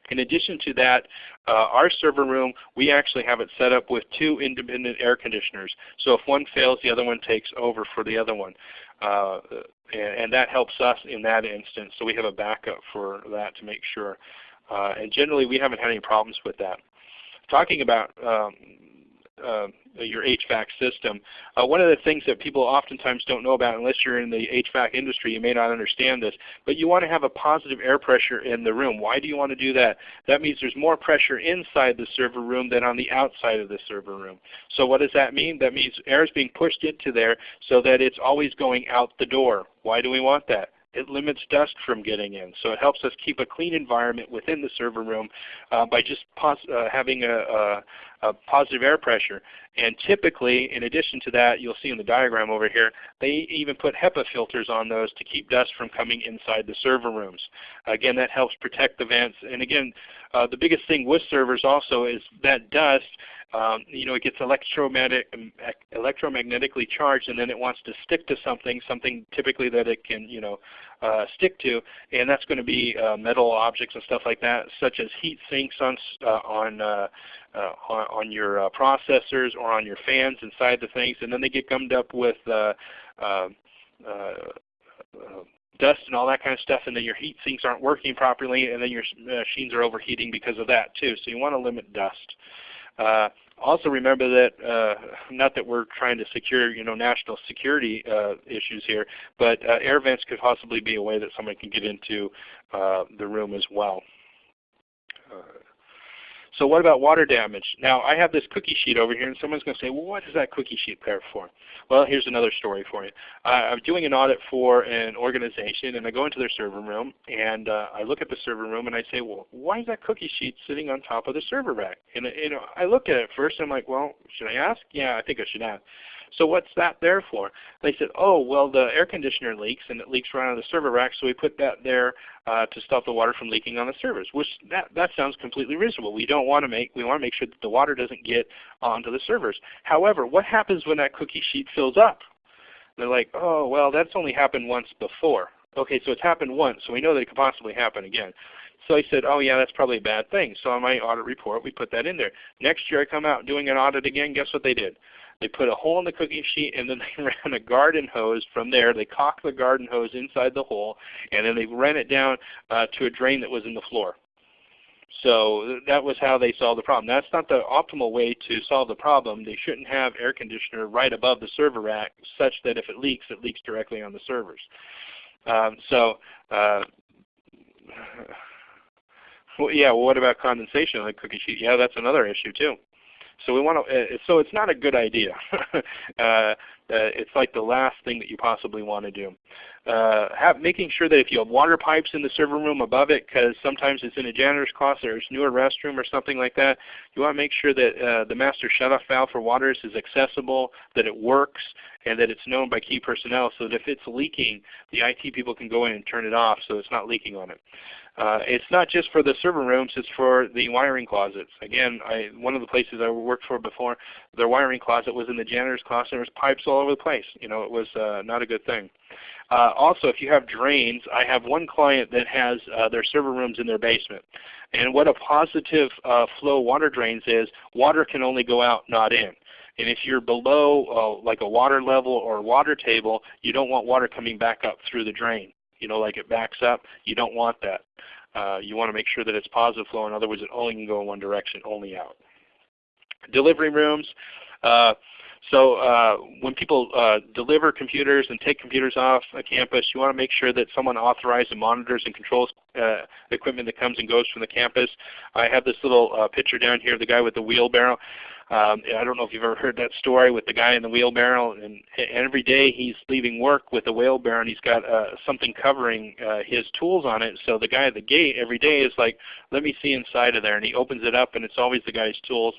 In addition to that, uh, our server room, we actually have it set up with two independent air conditioners. So if one fails, the other one takes over for the other one. Uh, and, and, that helps us in that instance. So we have a backup for that to make sure. Uh, and generally we haven't had any problems with that. Talking about um, uh, your HVAC system. Uh, one of the things that people oftentimes don't know about, unless you're in the HVAC industry, you may not understand this, but you want to have a positive air pressure in the room. Why do you want to do that? That means there's more pressure inside the server room than on the outside of the server room. So what does that mean? That means air is being pushed into there so that it's always going out the door. Why do we want that? It limits dust from getting in. So it helps us keep a clean environment within the server room uh, by just uh, having a, a, a, positive air pressure. And typically, in addition to that, you'll see in the diagram over here, they even put HEPA filters on those to keep dust from coming inside the server rooms. Again, that helps protect the vents. And again, uh, the biggest thing with servers also is that dust um, you know, it gets um, electromagnetically charged, and then it wants to stick to something, something typically that it can, you know, uh, stick to, and that's going to be uh, metal objects and stuff like that, such as heat sinks on uh, on, uh, uh, on, on your uh, processors or on your fans inside the things, and then they get gummed up with dust and all that kind of stuff, and then your heat sinks aren't working properly, and then your machines are overheating because of that too. So you want to limit dust. Uh, also remember that, uh, not that we're trying to secure you know, national security uh, issues here, but uh, air vents could possibly be a way that someone can get into uh, the room as well. So what about water damage? Now I have this cookie sheet over here and someone's going to say, well what is that cookie sheet there for? Well here's another story for you. Uh, I'm doing an audit for an organization and I go into their server room and uh, I look at the server room and I say, well why is that cookie sheet sitting on top of the server rack? And you know, I look at it first and I'm like, well should I ask? Yeah, I think I should ask. So what's that there for? They said, oh, well the air conditioner leaks and it leaks right on the server rack, so we put that there uh, to stop the water from leaking on the servers. Which that, that sounds completely reasonable. We don't want to make we want to make sure that the water doesn't get onto the servers. However, what happens when that cookie sheet fills up? They're like, oh well that's only happened once before. Okay, so it's happened once, so we know that it could possibly happen again. So I said, oh yeah, that's probably a bad thing. So on my audit report, we put that in there. Next year I come out doing an audit again. Guess what they did? They put a hole in the cooking sheet and then they ran a garden hose from there. They cocked the garden hose inside the hole and then they ran it down uh, to a drain that was in the floor. So that was how they solved the problem. That's not the optimal way to solve the problem. They shouldn't have air conditioner right above the server rack such that if it leaks, it leaks directly on the servers. Um, so uh, well, yeah, well, what about condensation on the cookie sheet? Yeah, that's another issue too. So we want to. Uh, so it's not a good idea. uh, uh, it's like the last thing that you possibly want to do. Uh, have, making sure that if you have water pipes in the server room above it, because sometimes it's in a janitor's closet or it's newer restroom or something like that, you want to make sure that uh, the master shutoff valve for waters is accessible, that it works, and that it's known by key personnel so that if it's leaking, the IT people can go in and turn it off so it's not leaking on it. Uh, it's not just for the server rooms, it's for the wiring closets. Again, I, one of the places I worked for before, their wiring closet was in the janitor's closet. There was pipes all over the place. You know, it was uh, not a good thing. Uh, also, if you have drains, I have one client that has uh, their server rooms in their basement. And what a positive uh, flow water drains is, water can only go out, not in. And if you're below uh, like a water level or water table, you don't want water coming back up through the drain. You know, like it backs up. You don't want that. Uh, you want to make sure that it's positive flow. In other words, it only can go in one direction, only out. Delivery rooms. Uh, so uh, when people uh, deliver computers and take computers off a campus, you want to make sure that someone authorized and monitors and controls uh, equipment that comes and goes from the campus. I have this little uh, picture down here of the guy with the wheelbarrow. Um, I don't know if you've ever heard that story with the guy in the wheelbarrow, and, every day he's leaving work with a wheelbarrow, and he's got uh, something covering uh, his tools on it. So the guy at the gate every day is like, "Let me see inside of there," and he opens it up, and it's always the guy's tools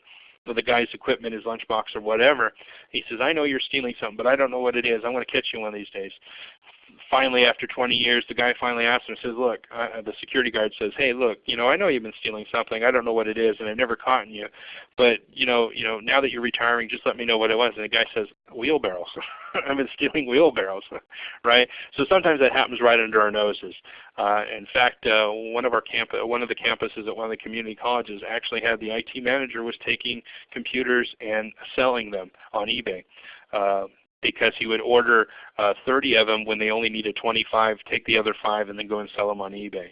or the guy's equipment, his lunchbox or whatever. He says, I know you're stealing something, but I don't know what it is. I'm going to catch you one of these days finally, after 20 years, the guy finally asks him, says, look, uh, the security guard says, hey, look, you know, I know you've been stealing something. I don't know what it is, and I've never caught you. But, you know, you know, now that you're retiring, just let me know what it was. And the guy says, wheelbarrows. I've been stealing wheelbarrows, right? So sometimes that happens right under our noses. Uh, in fact, uh, one of our camp, one of the campuses at one of the community colleges actually had the IT manager was taking computers and selling them on eBay. Uh, because he would order uh, 30 of them when they only needed 25, take the other five, and then go and sell them on eBay.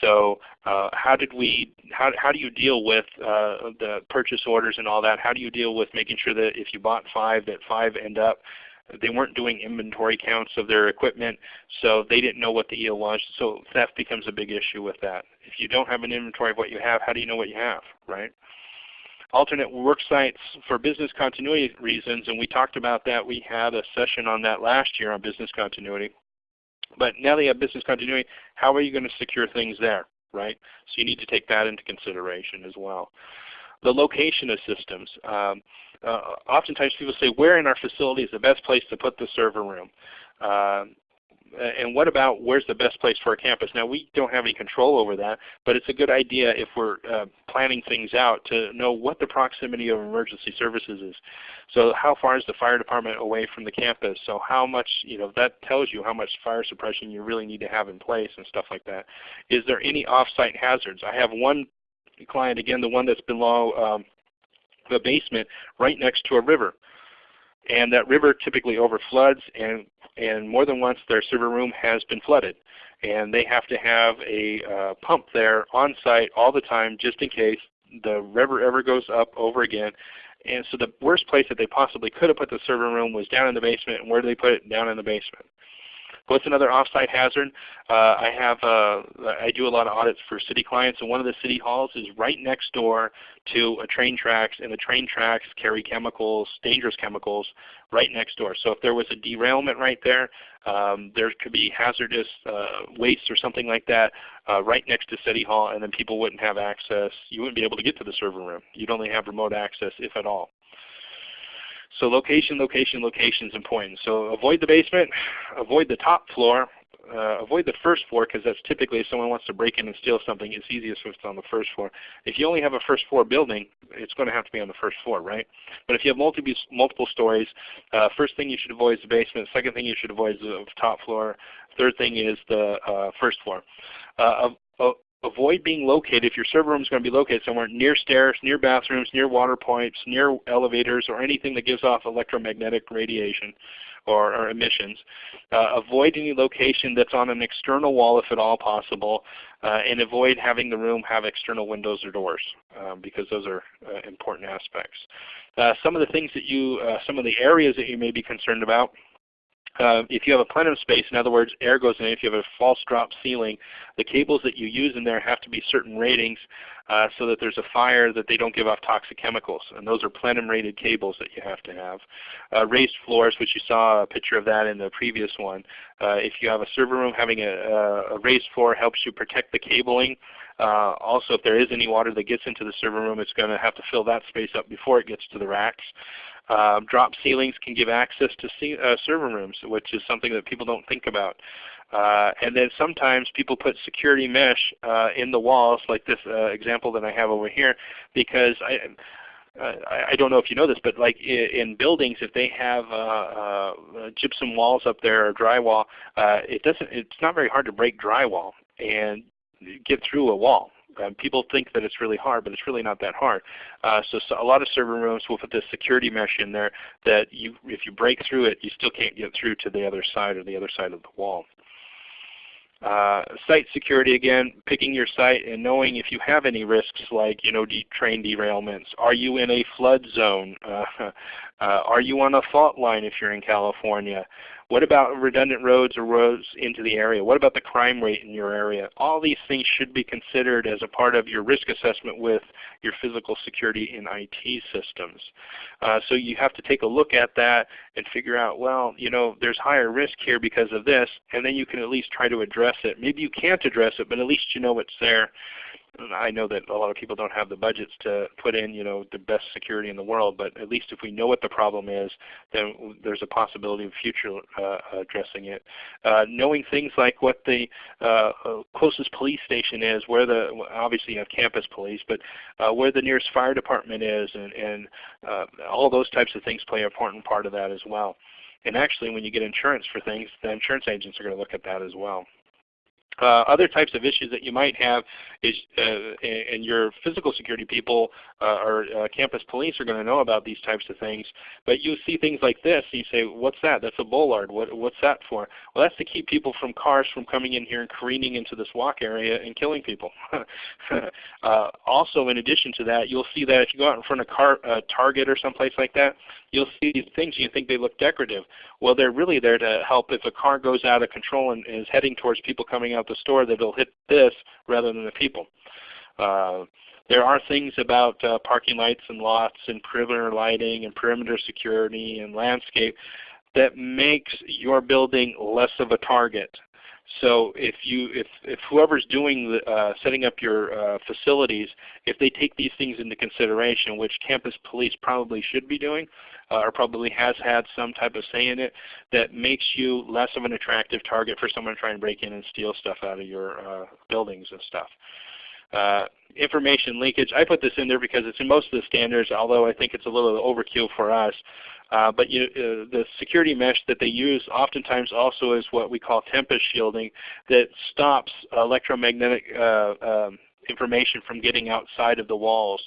So uh, how did we? How how do you deal with uh, the purchase orders and all that? How do you deal with making sure that if you bought five, that five end up they weren't doing inventory counts of their equipment, so they didn't know what the yield was. So theft becomes a big issue with that. If you don't have an inventory of what you have, how do you know what you have, right? Alternate work sites for business continuity reasons, and we talked about that. We had a session on that last year on business continuity. But now that you have business continuity, how are you going to secure things there, right? So you need to take that into consideration as well. The location of systems. Um, uh, oftentimes people say, where in our facility is the best place to put the server room? Uh, and what about where's the best place for a campus? Now we don't have any control over that, but it's a good idea if we're uh, planning things out to know what the proximity of emergency services is. So how far is the fire department away from the campus? So how much, you know, that tells you how much fire suppression you really need to have in place and stuff like that. Is there any off-site hazards? I have one client, again, the one that's below um, the basement right next to a river and that river typically overfloods and and more than once their server room has been flooded. And they have to have a uh, pump there on site all the time just in case the river ever goes up over again. And so the worst place that they possibly could have put the server room was down in the basement. And where do they put it? Down in the basement. What's another offsite hazard? Uh, I have uh, I do a lot of audits for city clients, and one of the city halls is right next door to a train tracks, and the train tracks carry chemicals, dangerous chemicals, right next door. So if there was a derailment right there, um, there could be hazardous uh, waste or something like that uh, right next to City Hall, and then people wouldn't have access. You wouldn't be able to get to the server room. You'd only have remote access, if at all. So location, location, location is important. So avoid the basement, avoid the top floor, uh, avoid the first floor because that's typically if someone wants to break in and steal something, it's easiest if it's on the first floor. If you only have a first floor building, it's going to have to be on the first floor, right? But if you have multiple multiple stories, uh, first thing you should avoid is the basement. Second thing you should avoid is the top floor. Third thing is the uh, first floor. Avoid being located, if your server room is going to be located somewhere near stairs, near bathrooms, near water pipes, near elevators, or anything that gives off electromagnetic radiation or, or emissions. Uh, avoid any location that's on an external wall if at all possible, uh, and avoid having the room have external windows or doors um, because those are uh, important aspects. Uh, some of the things that you, uh, some of the areas that you may be concerned about uh, if you have a plenum space, in other words, air goes in, if you have a false drop ceiling, the cables that you use in there have to be certain ratings uh, so that there's a fire that they don't give off toxic chemicals. And those are plenum rated cables that you have to have. Uh, raised floors, which you saw a picture of that in the previous one. Uh, if you have a server room, having a, a raised floor helps you protect the cabling. Uh, also, if there is any water that gets into the server room, it's going to have to fill that space up before it gets to the racks. Uh, drop ceilings can give access to uh, server rooms, which is something that people don't think about. Uh, and then sometimes people put security mesh uh, in the walls, like this uh, example that I have over here, because I, I don't know if you know this, but like in buildings, if they have uh, uh, gypsum walls up there or drywall, uh, it doesn't. It's not very hard to break drywall and get through a wall. Um, people think that it's really hard, but it's really not that hard. Uh, so, so, a lot of server rooms will put this security mesh in there that you, if you break through it, you still can't get through to the other side or the other side of the wall. Uh, site security again, picking your site and knowing if you have any risks like you know train derailments. Are you in a flood zone? Uh, uh, are you on a fault line if you're in California? What about redundant roads or roads into the area? What about the crime rate in your area? All these things should be considered as a part of your risk assessment with your physical security in IT systems. Uh, so you have to take a look at that and figure out, well, you know, there's higher risk here because of this, and then you can at least try to address it. Maybe you can't address it, but at least you know it's there. I know that a lot of people don't have the budgets to put in, you know, the best security in the world, but at least if we know what the problem is, then there's a possibility of future uh, addressing it. Uh, knowing things like what the uh, closest police station is, where the obviously you have campus police, but uh, where the nearest fire department is, and, and uh, all those types of things play an important part of that as well. And actually, when you get insurance for things, the insurance agents are going to look at that as well. Uh, other types of issues that you might have is, uh, and your physical security people uh, or uh, campus police are going to know about these types of things. But you see things like this, and you say, "What's that? That's a bollard. What, what's that for?" Well, that's to keep people from cars from coming in here and careening into this walk area and killing people. Uh, also, in addition to that, you'll see that if you go out in front of car, uh, Target or someplace like that, you'll see these things and you think they look decorative. Well, they're really there to help if a car goes out of control and is heading towards people coming out the store that it'll hit this rather than the people. Uh, there are things about uh, parking lights and lots and perimeter lighting and perimeter security and landscape that makes your building less of a target. So if you if if whoever's doing the, uh, setting up your uh, facilities, if they take these things into consideration, which campus police probably should be doing, uh, or probably has had some type of say in it, that makes you less of an attractive target for someone trying to break in and steal stuff out of your uh, buildings and stuff. Uh, information leakage, I put this in there because it's in most of the standards, although I think it's a little overkill for us. Uh, but you, uh, the security mesh that they use oftentimes also is what we call tempest shielding that stops electromagnetic uh, um, information from getting outside of the walls.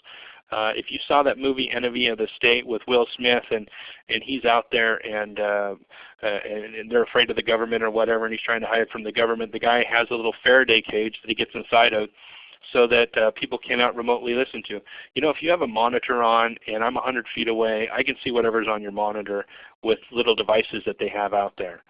Uh, if you saw that movie Enemy of the State with Will Smith and and he's out there and, uh, uh, and and they're afraid of the government or whatever and he's trying to hide from the government, the guy has a little Faraday cage that he gets inside of so that uh, people cannot remotely listen to. You know, if you have a monitor on and I'm 100 feet away, I can see whatever's on your monitor with little devices that they have out there.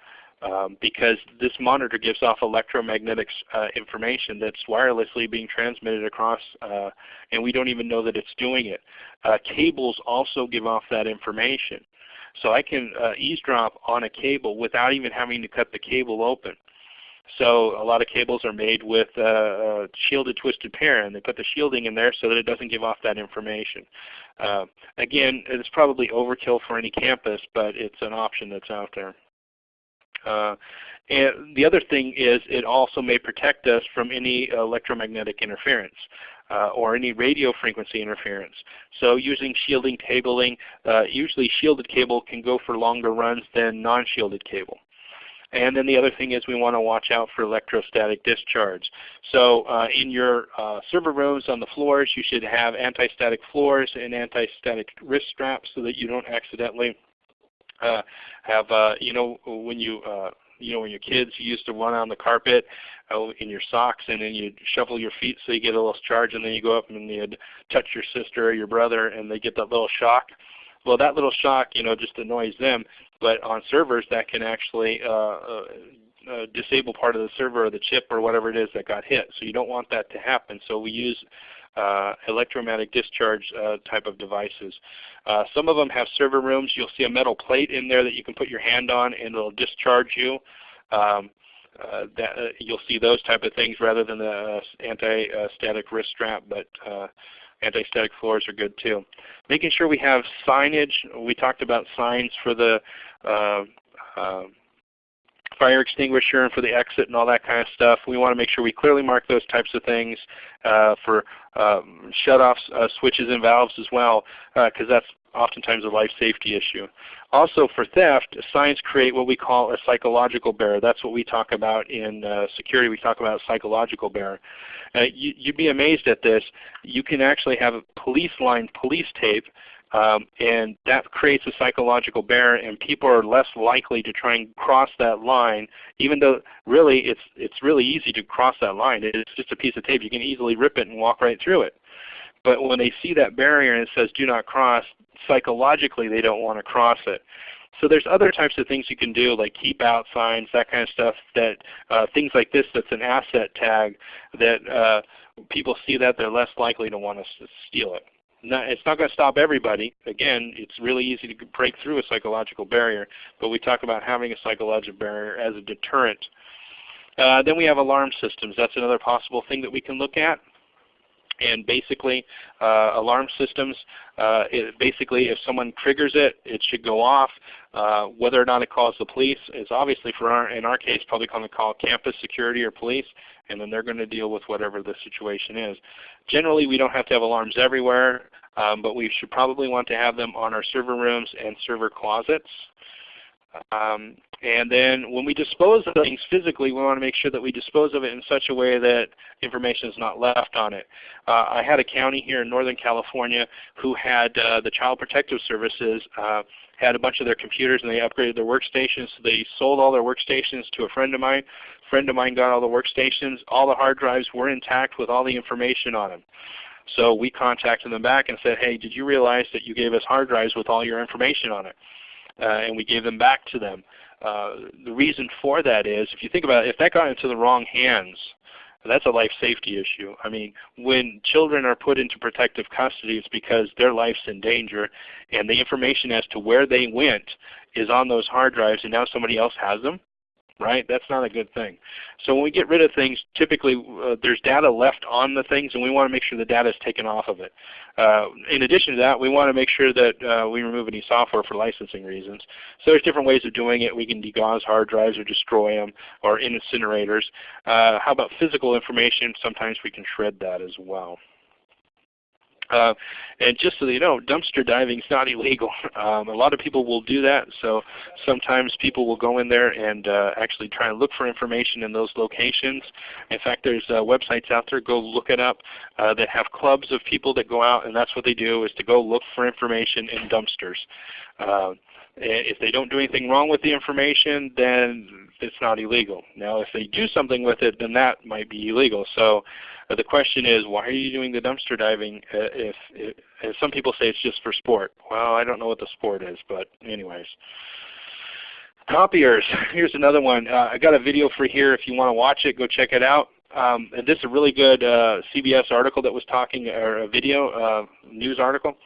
um, because this monitor gives off electromagnetic uh, information that's wirelessly being transmitted across, uh, and we don't even know that it's doing it. Uh, cables also give off that information. So I can uh, eavesdrop on a cable without even having to cut the cable open. So a lot of cables are made with uh, uh, shielded twisted pair, and they put the shielding in there so that it doesn't give off that information. Uh, again, it's probably overkill for any campus, but it's an option that's out there. Uh, and the other thing is it also may protect us from any electromagnetic interference. Uh, or any radio frequency interference. So using shielding cabling, uh, usually shielded cable can go for longer runs than non-shielded cable. And then the other thing is we want to watch out for electrostatic discharge. So uh, in your uh, server rooms on the floors, you should have anti-static floors and anti-static wrist straps so that you don't accidentally uh, have, uh, you know, when you uh, you know, when your kids used to run on the carpet uh, in your socks and then you'd shuffle your feet so you get a little charge and then you go up and you'd touch your sister or your brother and they get that little shock. Well, that little shock, you know, just annoys them. But on servers, that can actually uh, uh, uh, disable part of the server or the chip or whatever it is that got hit. So you don't want that to happen. So we use uh, electromagnetic discharge uh, type of devices. Uh, some of them have server rooms. You'll see a metal plate in there that you can put your hand on and it'll discharge you. Um, uh, that, uh, you'll see those type of things rather than the anti-static wrist strap, but anti-static floors are good too. Making sure we have signage. We talked about signs for the fire extinguisher and for the exit and all that kind of stuff. We want to make sure we clearly mark those types of things uh, for um, shut-offs, uh, switches, and valves as well, because uh, that's oftentimes a life safety issue. Also for theft, signs create what we call a psychological barrier. That's what we talk about in uh, security. We talk about psychological barrier. Uh, you, would be amazed at this. You can actually have a police line police tape um, and that creates a psychological barrier and people are less likely to try and cross that line even though really it's, it's really easy to cross that line. It's just a piece of tape. You can easily rip it and walk right through it. But when they see that barrier and it says do not cross, psychologically they don't want to cross it. So there's other types of things you can do like keep out signs, that kind of stuff, that uh, things like this that's an asset tag that uh, people see that they're less likely to want to steal it. Not, it's not going to stop everybody. Again, it's really easy to break through a psychological barrier, but we talk about having a psychological barrier as a deterrent. Uh, then we have alarm systems. That's another possible thing that we can look at. And basically, uh, alarm systems, uh, basically if someone triggers it, it should go off. Uh, whether or not it calls the police is obviously for our, in our case probably going to call campus security or police, and then they're going to deal with whatever the situation is. Generally, we don't have to have alarms everywhere, um, but we should probably want to have them on our server rooms and server closets. Um, and then when we dispose of things physically, we want to make sure that we dispose of it in such a way that information is not left on it. Uh, I had a county here in Northern California who had uh, the Child Protective Services uh, had a bunch of their computers and they upgraded their workstations. So they sold all their workstations to a friend of mine. Friend of mine got all the workstations. All the hard drives were intact with all the information on them. So we contacted them back and said, hey, did you realize that you gave us hard drives with all your information on it? Uh, and we gave them back to them. Uh, the reason for that is, if you think about it, if that got into the wrong hands, that's a life safety issue. I mean, when children are put into protective custody, it's because their life's in danger, and the information as to where they went is on those hard drives, and now somebody else has them right? That's not a good thing. So when we get rid of things, typically uh, there's data left on the things, and we want to make sure the data is taken off of it. Uh, in addition to that, we want to make sure that uh, we remove any software for licensing reasons. So there's different ways of doing it. We can degauss hard drives or destroy them or incinerators. Uh, how about physical information? Sometimes we can shred that as well. Uh, and just so you know, dumpster diving is not illegal. Um, a lot of people will do that. So sometimes people will go in there and uh, actually try and look for information in those locations. In fact, there's uh, websites out there. Go look it up uh, that have clubs of people that go out, and that's what they do is to go look for information in dumpsters. Uh, if they don't do anything wrong with the information, then it's not illegal. Now, if they do something with it, then that might be illegal. So uh, the question is, why are you doing the dumpster diving uh, if, if, if some people say it's just for sport? Well, I don't know what the sport is, but anyways. Copiers. Here's another one. Uh, I got a video for here. If you want to watch it, go check it out. Um, and this is a really good uh, CBS article that was talking, or a video uh, news article.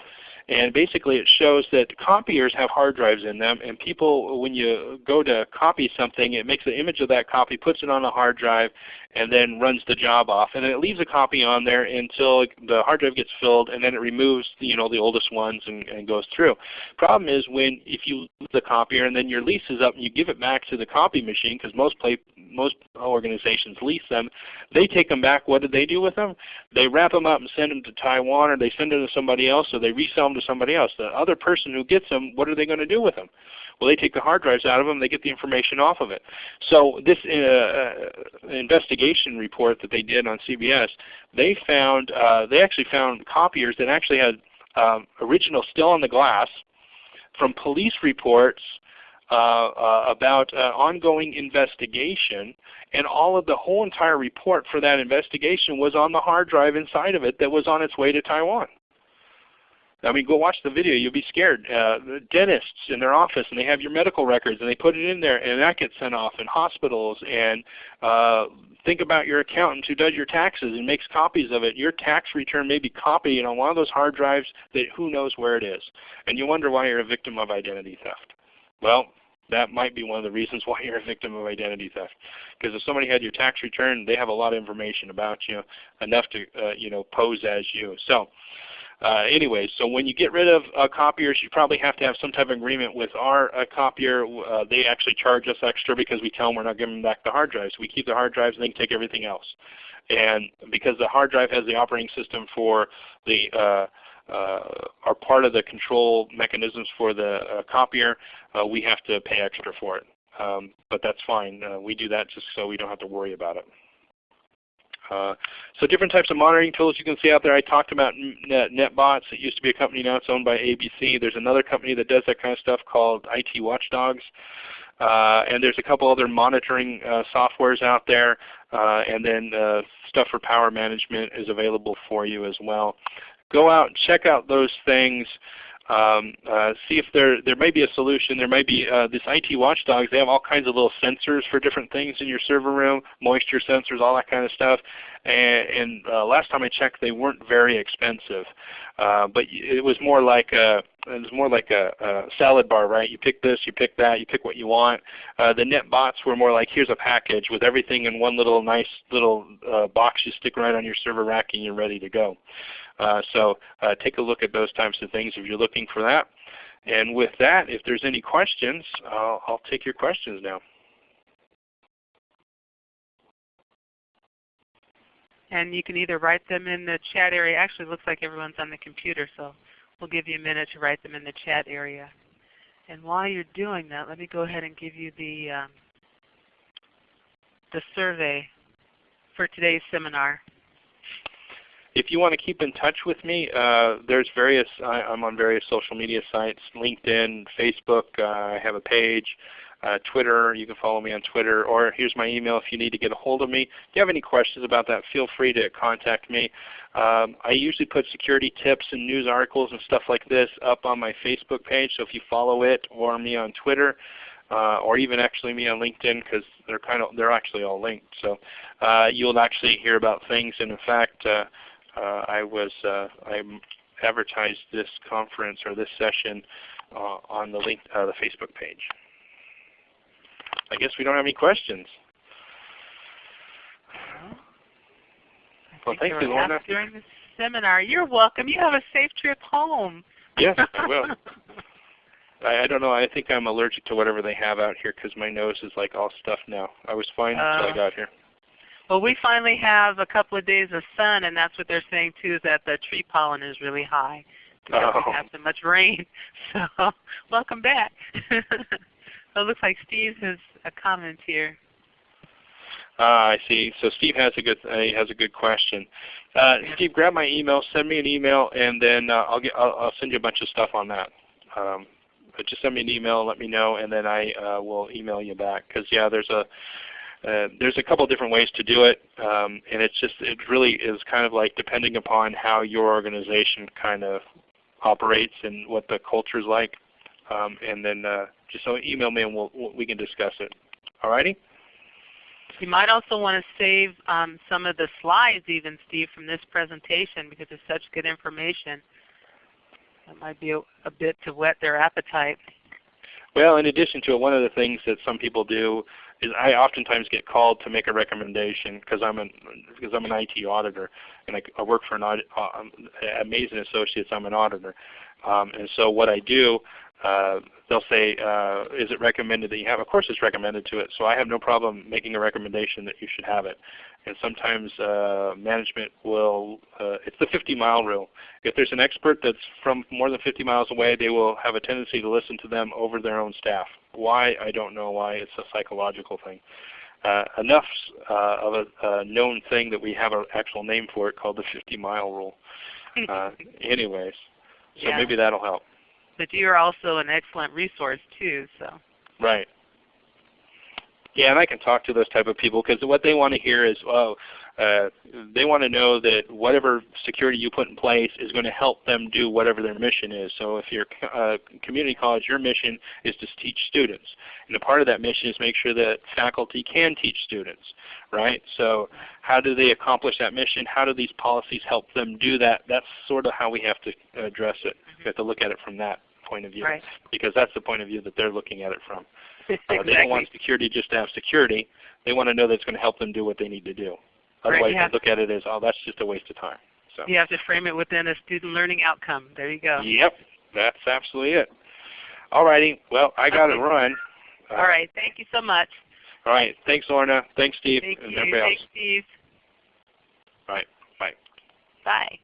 And basically it shows that copiers have hard drives in them and people, when you go to copy something, it makes an image of that copy, puts it on a hard drive, and then runs the job off. And it leaves a copy on there until the hard drive gets filled and then it removes you know, the oldest ones and, and goes through. Problem is when if you lose the copier and then your lease is up and you give it back to the copy machine, because most, most organizations lease them, they take them back. What do they do with them? They wrap them up and send them to Taiwan or they send them to somebody else or they resell them to somebody else. The other person who gets them, what are they going to do with them? Well, they take the hard drives out of them, they get the information off of it. So this uh, uh, investigation report that they did on CBS, they found uh, they actually found copiers that actually had um, original still on the glass from police reports uh, uh, about uh, ongoing investigation, and all of the whole entire report for that investigation was on the hard drive inside of it that was on its way to Taiwan. I mean, go watch the video. You'll be scared. Uh, dentists in their office, and they have your medical records, and they put it in there, and that gets sent off in hospitals. And uh, think about your accountant who does your taxes and makes copies of it. Your tax return may be copied on one of those hard drives that who knows where it is. And you wonder why you're a victim of identity theft. Well, that might be one of the reasons why you're a victim of identity theft. Because if somebody had your tax return, they have a lot of information about you, enough to uh, you know pose as you. So uh, anyway, so when you get rid of uh, copiers, you probably have to have some type of agreement with our uh, copier. Uh, they actually charge us extra because we tell them we're not giving them back the hard drives. We keep the hard drives and they can take everything else. And because the hard drive has the operating system for the uh, uh, are part of the control mechanisms for the copier, we have to pay extra for it. Um, but that's fine. we do that just so we don't have to worry about it. Uh, so different types of monitoring tools you can see out there. I talked about Net, NetBotz. It used to be a company, now it's owned by APC. There's another company that does that kind of stuff called IT Watchdogs. Uh, and there's a couple other monitoring uh, softwares out there. Uh, and then uh, stuff for power management is available for you as well. Go out and check out those things. Um, uh, see if there there may be a solution. There may be uh, this IT watchdogs. They have all kinds of little sensors for different things in your server room, moisture sensors, all that kind of stuff. And, and uh, last time I checked, they weren't very expensive. Uh, but it was more like a it was more like a, a, salad bar, right? You pick this, you pick that, you pick what you want. Uh, the NetBotz were more like here's a package with everything in one little nice little uh, box you stick right on your server rack and you're ready to go. Uh, so uh, take a look at those types of things if you're looking for that. And with that, if there's any questions, I'll, I'll take your questions now. And you can either write them in the chat area. Actually, it looks like everyone's on the computer, so we'll give you a minute to write them in the chat area. And while you're doing that, let me go ahead and give you the um, the survey for today's seminar. If you want to keep in touch with me, uh, there's various. I, am on various social media sites: LinkedIn, Facebook. Uh, I have a page. Uh, Twitter, you can follow me on Twitter, or here's my email if you need to get a hold of me. If you have any questions about that, feel free to contact me. Um, I usually put security tips and news articles and stuff like this up on my Facebook page, so if you follow it or me on Twitter, uh, or even actually me on LinkedIn because they're kind of they're actually all linked. So uh, you'll actually hear about things. And in fact, uh, I was uh, I advertised this conference or this session uh, on the link uh, the Facebook page. I guess we don't have any questions. Well, thank you, Lorna. During the seminar, you're welcome. You have a safe trip home. Yes, I will. I, I don't know. I think I'm allergic to whatever they have out here because my nose is like all stuffed now. I was fine uh, until I got here. Well, we finally have a couple of days of sun, and that's what they're saying too, is that the tree pollen is really high because oh. we have so much rain. So welcome back. so it looks like Steve has a comment here. Ah, I see. So Steve has a good uh, has a good question. Uh. Steve, grab my email, send me an email, and then uh, I'll get I'll, I'll, send you a bunch of stuff on that. Um, but just send me an email, and let me know, and then I uh, will email you back. Because yeah, there's a uh, there's a couple different ways to do it, um, and it's just it really is kind of like depending upon how your organization kind of operates and what the culture is like, um, and then uh, just so email me and we'll, we can discuss it. All righty? You might also want to save um, some of the slides even, Steve, from this presentation because it's such good information. That might be a, a bit to whet their appetite. Well, in addition to it, one of the things that some people do is I oftentimes get called to make a recommendation because I'm an because I'm an IT auditor and I, I work for an audit, uh, at Mason Associates. I'm an auditor, um, and so what I do, uh, they'll say, uh, "Is it recommended that you have?" Of course, it's recommended to it. So I have no problem making a recommendation that you should have it. And sometimes uh, management will, uh, it's the 50 mile rule. If there's an expert that's from more than 50 miles away, they will have a tendency to listen to them over their own staff. Why? I don't know why. It's a psychological thing. Uh, enough uh, of a, a, known thing that we have an actual name for it called the 50 mile rule. Uh, anyways, so Yeah. maybe that'll help. But you are also an excellent resource too. So Right. Yeah, and I can talk to those type of people because what they want to hear is, oh, uh, they want to know that whatever security you put in place is going to help them do whatever their mission is. So if you're a community college, your mission is to teach students. And a part of that mission is make sure that faculty can teach students, right? So how do they accomplish that mission? How do these policies help them do that? That's sort of how we have to address it. We have to look at it from that point of view right. because that's the point of view that they're looking at it from. Uh, exactly. They don't want security just to have security. They want to know that it's going to help them do what they need to do. Right, Otherwise, yeah. they look at it as, oh, that's just a waste of time. So, You have to frame it within a student learning outcome. There you go. yep, that's absolutely it. All righty. Well, I got to Okay. run. Uh, All right. Thank you so much. All right. Thanks, Lorna. Thanks, Steve, Thank and you. everybody Thanks. Steve. All right. Bye. Bye.